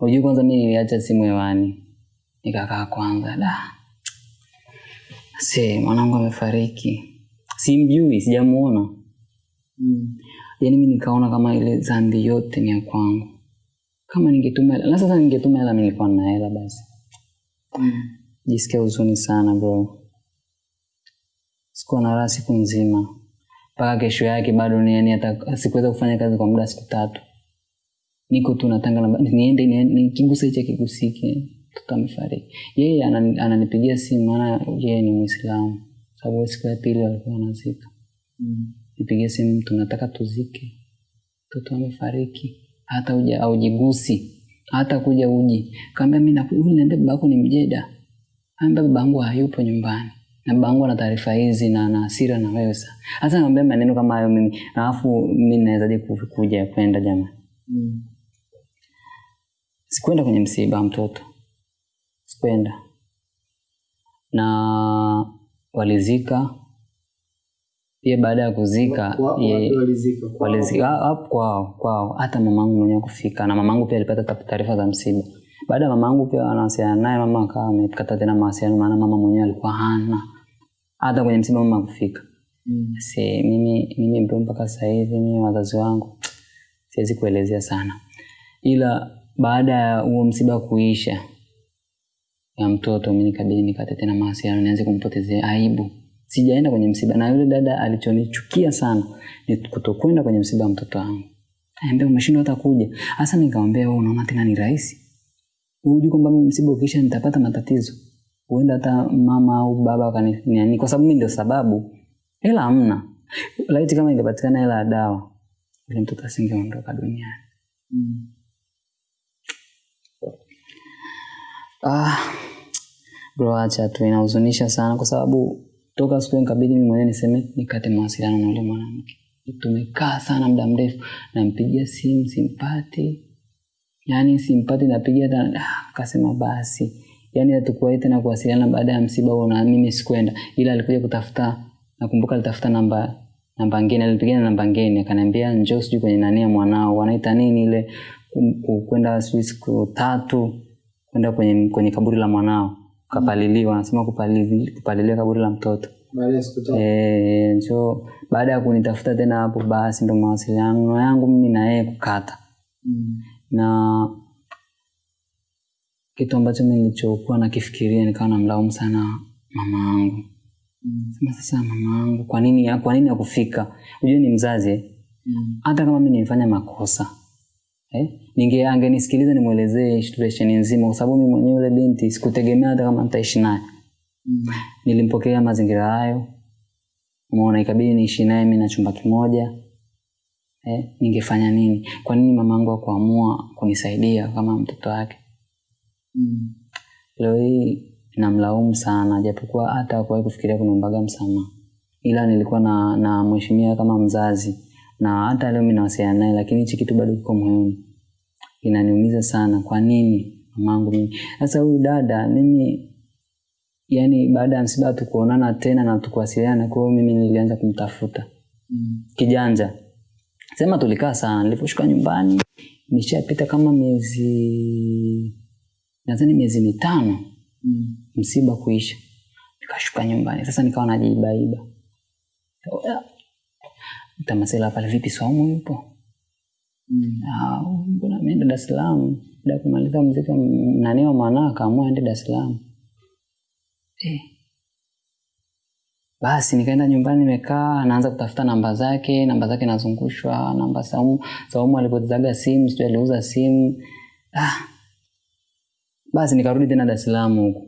Unajua kwanza mimi niliacha simu hewani. nikakaa kwanza da. Se mwanangu amefariki. Simjui sijamuona. Mm. Yaani mimi nikaona kama ile dhambi yote ni ya kwangu. Kama ningetuma hela na sasa ningetuma hela mimi nilikuwa na hela basi. Mm. jisikia huzuni sana bro. Sikuwa na raha siku nzima. Mpaka kesho yake bado ni yani hata sikuweza kufanya kazi kwa muda siku tatu. Niko tu natanga na niende nikigusa hicho kigusike mtoto amefariki. Yeye anani- ananipigia simu maana yeye ni Muislamu. sababu siku ya pili walikuwa wanazika Mm. Nipigie simu tunataka tuzike. Mtoto amefariki. Hata uja aujigusi. Hata kuja uji. Kaambia mi naku- huyu niambia baba yako ni mjeda. Ambia baba yangu hayupo nyumbani. Na babangu ana taarifa hizi na ana hasira na wewe sasa. hasa naambia maneno kama hayo mimi. Alafu mimi nawezaje ku- kuja kwenda jamaa Mm. Sikwenda kwenye msiba mtoto. Sikwenda. Na walizika pia baada ya kuzika walizika? Kwao? Kwao. Hata mamangu mwenyewe kufika na mamangu pia alipata ta- taarifa za msiba. Baada ya mamangu pia anawasiliana naye mama akawa amekata tena mawasiliano maana mama mwenyewe alikuwa hana. Hata kwenye msiba mama kufika Mm. si mimi mimi bro mpaka sasa hivi mimi wazazi wangu siwezi kuelezea sana. Ila baada ya huo msiba kuisha ya mtoto mi nikabidi nikate tena mawasiliano nianze kumpotezea aibu sijaenda kwenye msiba. Na yule dada alichonichukia sana ni kutokwenda kwenye msiba wa mtoto wangu. Ambia umeshindwa hata kuja. Hasa nikamwambia wewe unaona tena ni rahisi? Hujui kwamba mimi msiba ukisha nitapata matatizo? Huenda hata mama au baba wakaniani kwa sababu mi ndio sababu hela hamna. Laiti kama ingepatikana hela ya dawa yule mtoto asingeondoka duniani. Mm. ah, bro acha tu inahuzunisha sana kwa sababu toka siku nikabidi mimi mwenyewe niseme nikate mawasiliano na yule mwanamke. Tumekaa sana muda mrefu nampigia simu simpati. Yaani simpati napigia hata ah, kasema basi. Yani hatukuwahi tena kuwasiliana baada ya msiba huo na mimi sikwenda. Ila alikuja kutafuta nakumbuka alitafuta namba namba ngeni alipigia namba ngeni. Akaniambia njoo sijui kwenye nani ya mwanao. Wanaita nini ile kwenda sijui siku tatu kwenda kwenye kwenye kaburi la mwanao kapaliliwa anasema kupalili, kupalilia kaburi la mtoto. Eh, njo baada ya kunitafuta tena hapo basi ndo mawasiliano yangu mimi na yeye kukata Mm. na kitu ambacho mi nilichokuwa nakifikiria nikawa namlaumu sana mama yangu Mm. sema sasa mama yangu kwa nini kwa nini akufika hujue ni mzazi hata Mm. hata kama mi nilifanya makosa eh? ninge angenisikiliza nimwelezee situation nzima kwa sababu mimi mwenyewe yule binti sikutegemea hata kama nitaishi naye. Mm. nilimpokea mazingira hayo. Umeona ikabidi niishi naye mimi na chumba kimoja. Eh, ningefanya nini? Kwa nini mama yangu akuamua kunisaidia kama mtoto wake? Mm. leo hii namlaumu sana japokuwa hata hakuwahi kufikiria kuniombaga msamaha. Ila nilikuwa na, na mheshimia kama mzazi na hata leo mimi nawasiliana naye lakini hichi kitu bado kiko moyoni. Inaniumiza sana kwa nini mamangu mimi? Sasa huyu dada mimi yani baada ya msiba tukuonana tena na tukuwasiliana kwa hiyo mimi nilianza kumtafuta. Mm. kijanja. Sema tulikaa sana niliposhuka nyumbani nishapita kama miezi nadhani miezi mitano Mm. msiba kuisha. Nikashuka nyumbani sasa nikawa najiibaiba tamasela pale vipi saumu yupo Mm. Ah, mbona ameenda dar es salaam baada kumaliza mziki nani wa maana akaamua aende dar es salaam eh. basi nikaenda nyumbani nimekaa naanza kutafuta namba zake namba zake nazungushwa namba saumu saumu alipotezaga simu sijui aliuza simu ah. basi nikarudi tena dar es salaam huku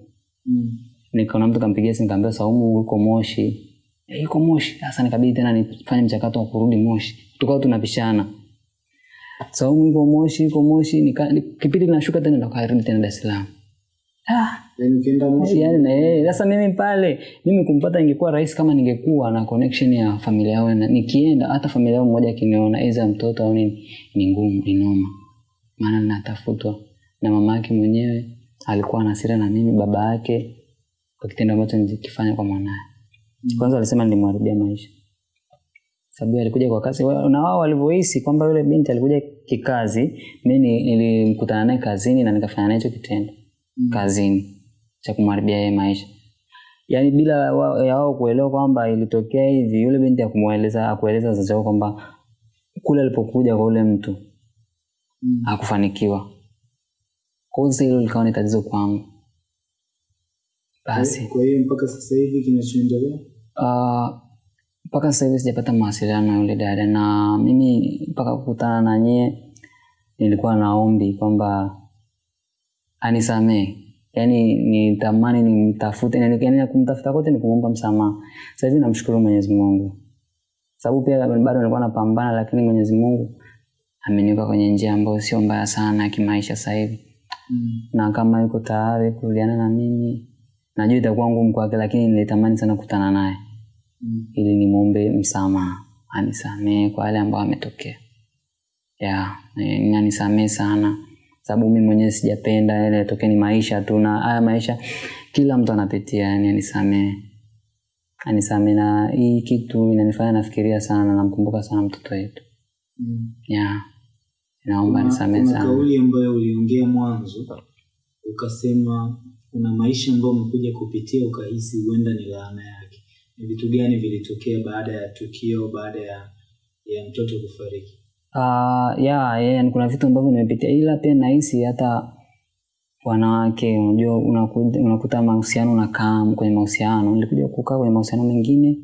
Mm. nikaona mtu kampigia simu kaambia saumu uko moshi yuko moshi. Sasa nikabidi tena nifanye mchakato wa kurudi moshi. Tukawa tunapishana. Saumu yuko moshi yuko moshi nika, kipindi nashuka tena nakarudi tena dar es salaam. Ah, Yaani ukienda Moshi, yani na yeye. Sasa mimi pale mimi kumpata ingekuwa rahisi kama ningekuwa na connection ya familia yao na nikienda hata familia yao mmoja akiniona aidha mtoto au nini ni ngumu ni noma. Maana natafutwa na mama yake mwenyewe alikuwa na hasira na mimi baba yake kwa kitendo ambacho nilikifanya kwa mwanaye kwanza alisema nilimharibia maisha. Sababu alikuja kwa kazi. Na wao walivyohisi kwamba yule binti alikuja kikazi mi nilimkutana naye kazini na nikafanya naye hicho kitendo. Mm. kazini. Cha kumharibia yeye maisha. Yaani bila wa- ya wao kuelewa kwamba ilitokea hivi yule binti akumweleza akueleza wazazi wao kwamba kule alipokuja kwa yule mtu Mm. hakufanikiwa. Kwa hiyo hilo likawa ni tatizo kwangu. Basi. Kwa hiyo mpaka sasa hivi kinachoendelea Ah, mpaka sasa hivi sijapata mawasiliano na yule dada. Na mimi mpaka kukutana na nyie nilikuwa na ombi kwamba anisamee yaani nitamani nimtafute yani yani kumtafuta kote ni kumwomba msamaha. Sasa hivi namshukuru mwenyezi mungu. Sababu pia bado nilikuwa napambana lakini mwenyezi mungu ameniweka kwenye njia ambayo sio mbaya sana kimaisha sasa hivi. Mm. na kama yuko tayari kurudiana na mimi najua itakuwa ngumu kwake lakini nilitamani sana kukutana naye. Ili nimwombe msamaha anisamee kwa yale ambayo ametokea ya ni- anisamee sana. Sababu mi mwenyewe sijapenda yale yatokea ni maisha tu na haya maisha kila mtu anapitia yani anisamee anisamee na hii kitu inanifanya nafikiria sana na namkumbuka sana mtoto wetu. Mm. ya naomba kuna sana. kauli ambayo uliongea mwanzo ukasema kuna maisha ambayo umekuja kupitia ukahisi huenda ni laana yake ni vitu gani vilitokea baada ya tukio baada ya ya mtoto kufariki? Uh, ya yeah, kuna vitu ambavyo nimepitia. Ila pia nahisi hata wanawake unajua unakuta, unakuta mahusiano unakaa kwenye mahusiano. Nilikuja kukaa kwenye mahusiano mengine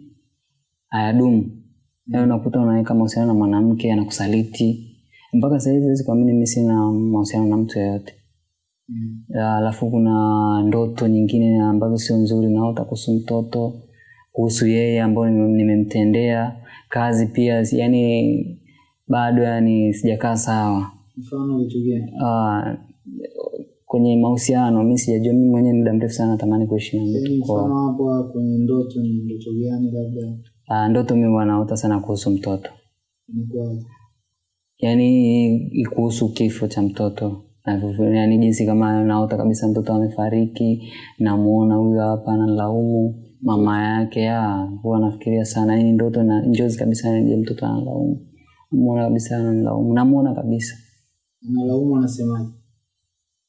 hayadumu. Mm. unakuta unaweka mahusiano na mwanamke anakusaliti. Mpaka sahizi wezi siwezi kuamini mi sina mahusiano na mtu yeyote. Mm. Ya, alafu kuna ndoto nyingine ambazo sio nzuri naota kuhusu mtoto kuhusu yeye ambayo nimemtendea kazi pia yani bado yani sijakaa sawa. Mfano vitu gani? Uh, kwenye mahusiano mi sijajua mi mwenyewe muda mrefu sana natamani kuishi na Yaani mtu mfano hapo kwenye ndoto ni ndoto gani labda? Uh, ndoto mi wanaota sana kuhusu mtoto. Yaani kuhusu kifo cha mtoto. Yaani jinsi kama naota kabisa mtoto amefariki namuona huyo hapa analaumu mama yake ya huwa anafikiria sana. Yani ndoto na njozi kabisa je mtoto analaumu. Muona kabisa analaumu. Namuona kabisa. Analaumu anasemaje?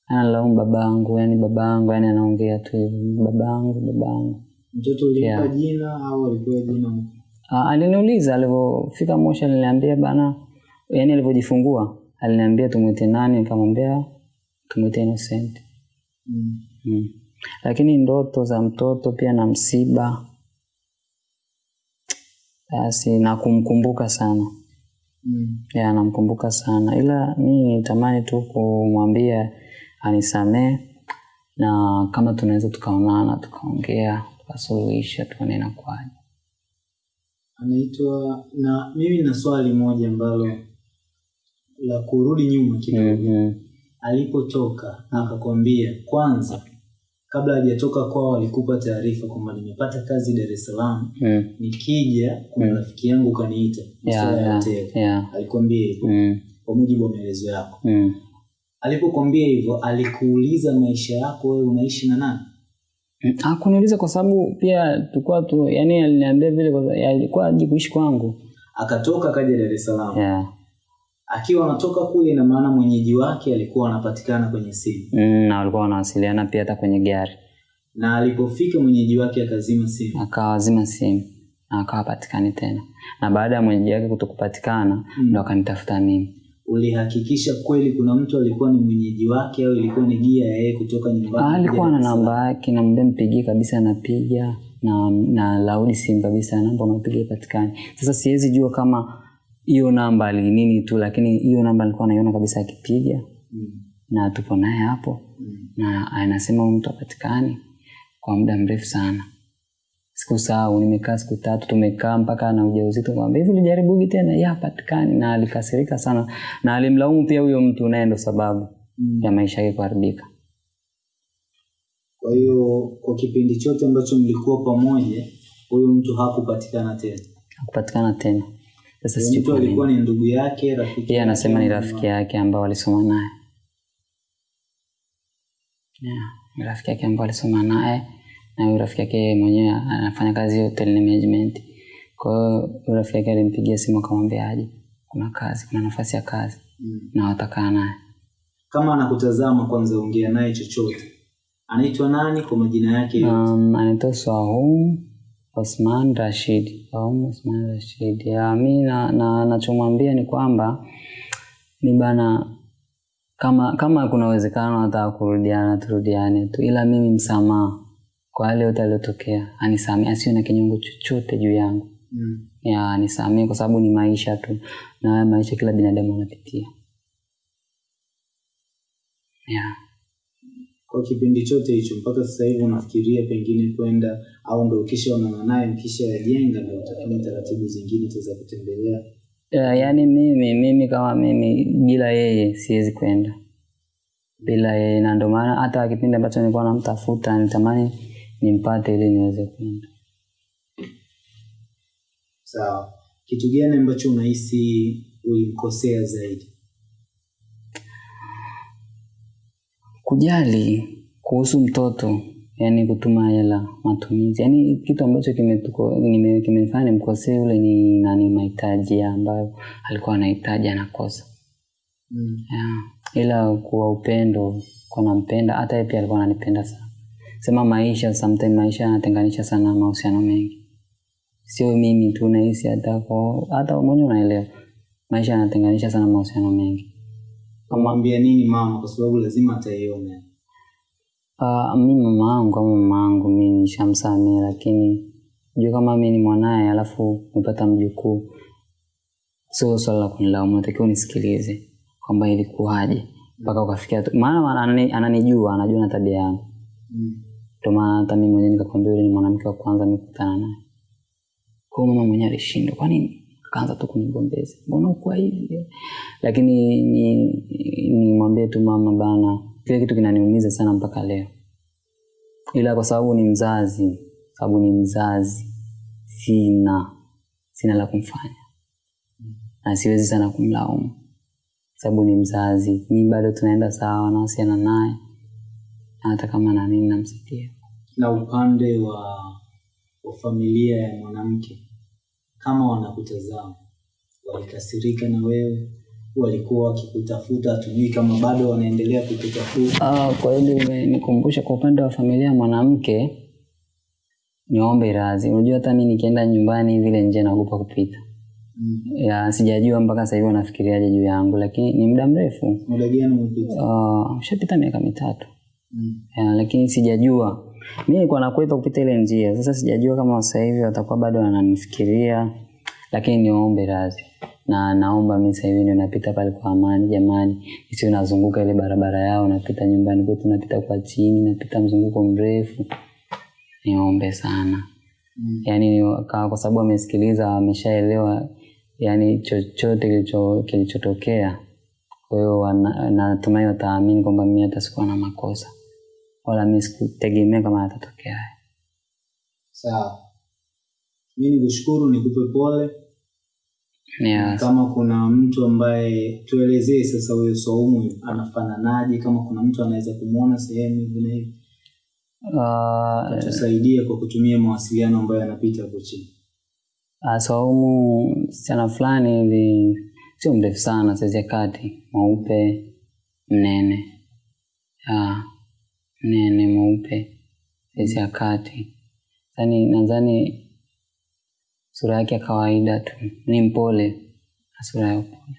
Analaumu babangu yani babangu yani anaongea tu hivi. Babangu babangu. Mtoto ulimpa Yeah. jina au alipewa jina? Ah, aliniuliza alivyofika Moshi aliniambia bana, yani alivyojifungua aliniambia tumwite nani, nikamwambia tumwite Innocent. mm. Mm. Lakini ndoto za mtoto pia na msiba basi na kumkumbuka sana Mm. ya namkumbuka sana, ila mi nitamani tu kumwambia anisamee na kama tunaweza tukaonana tukaongea tukasuluhisha tuone inakuwaje. anaitwa na mimi na swali moja ambalo la kurudi nyuma kidogo Mm -hmm. alipotoka akakwambia kwanza kabla hajatoka kwao alikupa taarifa kwamba nimepata kazi dar es salaam Mm. nikija kuna rafiki yangu kaniita Yeah, alikwambia hivo Mm. kwa mujibu wa maelezo yako Mm. alipokwambia hivyo alikuuliza maisha yako wewe unaishi na nani akuniuliza kwa sababu pia tulikuwa tu, yani aliniambia vile alikuwa ji kuishi kwangu. akatoka akaja dar es salaam Yeah. Akiwa anatoka kule ina maana mwenyeji wake alikuwa anapatikana kwenye simu Mm, na walikuwa wanawasiliana pia hata kwenye gari. na alipofika mwenyeji wake akazima simu akawazima simu na akawa patikani tena, na baada ya mwenyeji wake kutokupatikana Mm. ndo akanitafuta mimi. ulihakikisha kweli kuna mtu alikuwa ni mwenyeji wake au ilikuwa ni gia ya yeye kutoka nyumbani Ah, alikuwa na namba yake, namwambia mpigie kabisa, anapiga na na laudi simu kabisa, namba unapiga ipatikani. Sasa siwezi jua kama hiyo namba ni nini tu, lakini hiyo namba alikuwa anaiona kabisa akipiga, Mm, na tupo naye hapo mm. na anasema mtu apatikani kwa muda mrefu sana. siku Sikusahau, nimekaa siku tatu, tumekaa mpaka na ujauzito, kwamba hivi ulijaribugi tena? Ya, patikani, Na alikasirika sana na alimlaumu pia huyo mtu, naye ndo sababu Mm. ya maisha yake kuharibika. kwa hiyo kwa kipindi chote ambacho mlikuwa pamoja huyu mtu hakupatikana tena Hakupatikana tena. Sasa sijui mtu alikuwa ni ndugu yake rafiki Yeye anasema ni rafiki yake ambao alisoma naye. Yeah, rafiki yake ambao alisoma naye na huyu rafiki yake mwenyewe anafanya kazi hotel management. Kwa hiyo huyu rafiki yake alimpigia simu akamwambia aje, kuna kazi, kuna nafasi ya kazi Mm. na watakaa naye. kama anakutazama kwanza ongea naye chochote anaitwa nani kwa majina yake? Um, anaitwa Swahum Osman Rashid. Swahum Osman Rashid. Ya, mi na, na nachomwambia ni kwamba ni bana kama kama kuna uwezekano hata kurudiana turudiane tu, ila mimi msamaha kwa yale yote aliyotokea, anisamee, asio na kinyongo chochote juu yangu, Mm. ya anisamee, kwa sababu ni maisha tu, na maisha kila binadamu anapitia. Ya. Kwa kipindi chote hicho mpaka sasa hivi unafikiria pengine kwenda au ndo ukishaonana naye kisha yajenga ndo utafanya taratibu zingine za kutembelea? Uh, yaani mimi mimi kama mimi bila yeye siwezi kwenda bila yeye, na ndio maana hata kipindi ambacho nilikuwa namtafuta nitamani nimpate ili niweze kwenda. Sawa. Kitu gani ambacho unahisi ulimkosea zaidi? Kujali kuhusu mtoto, yani kutuma hela, matumizi, yani kitu ambacho kimefanya kimenifanya nimkosee ule ni nani, mahitaji ambayo alikuwa anahitaji anakosa. Mm. Yeah. Ila kwa upendo kwa nampenda, hata yeye pia alikuwa ananipenda sana. Sema maisha, sometimes maisha yanatenganisha sana mahusiano mengi, sio mimi tu nahisi, hata kwa hata mwenyewe unaelewa, maisha yanatenganisha sana mahusiano mengi. Kamwambia nini mama kwa sababu lazima ataiona. Uh, mi mama yangu kama mama yangu mi nishamsamehe, lakini jua kama mi ni mwanaye alafu umepata mjukuu, sio swala la kunilaumu, natakiwa unisikilize kwamba ilikuwaje mpaka ukafikia maana anani- ananijua, anajua na tabia yangu, Mm. ndio maana hata mimi mwenyewe nikakwambia yule ni mwanamke wa kwanza nikutana naye. Kwa mama mwenyewe alishindwa, kwa nini? Akaanza tu kunigombeza, mbona ukuwa hivi? Lakini ni nimwambie tu mama bana, kile kitu kinaniumiza sana mpaka leo, ila kwa sababu ni mzazi, sababu ni mzazi, sina sina la kumfanya na siwezi sana kumlaumu, sababu ni mzazi. Mi bado tunaenda sawa, nahusiana naye na hata kama na nini namsaidia. Na upande wa, wa familia ya mwanamke kama wanakutazama walikasirika na wewe, walikuwa wakikutafuta, tujui kama bado wanaendelea kukutafuta. Ah, kwa hili imenikumbusha kwa upande wa familia ya mwanamke niombe radhi. Unajua hata mimi nikienda nyumbani vile nje naogopa kupita. Mm. Ya, sijajua mpaka sasa hivi wanafikiriaje juu yangu, lakini ni muda mrefu. Muda gani umepita? Uh, ushapita miaka mitatu. Mm. Ya, lakini sijajua. Mimi nilikuwa nakwepa kupita ile njia. Sasa sijajua kama sasa hivi watakuwa bado wananifikiria, lakini niombe radhi. Na naomba mimi sasa hivi ndio napita pale kwa amani jamani. Sio nazunguka ile barabara yao napita nyumbani kwetu napita kwa chini, napita mzunguko mrefu. Niombe sana. Mm. Yaani kwa kwa sababu amesikiliza, ameshaelewa yani chochote kilicho kilichotokea. Kwa hiyo natumai wataamini kwamba mimi hata sikuwa na makosa wala mimi sikutegemea kama atatokea. Sawa. mimi nikushukuru, nikupe pole. Yes. Kama kuna mtu ambaye tuelezee sasa, huyo Saumu anafananaje? Kama kuna mtu anaweza kumwona sehemu hivi na hivi, Uh, tusaidie kwa kutumia mawasiliano ambayo yanapita hapo chini. uh, Saumu msichana fulani hivi sio mrefu sana, saizi ya kati, mweupe, mnene. uh, mnene mweupe, saizi ya kati. Yaani nadhani sura yake ya kawaida tu, ni mpole na sura ya upole.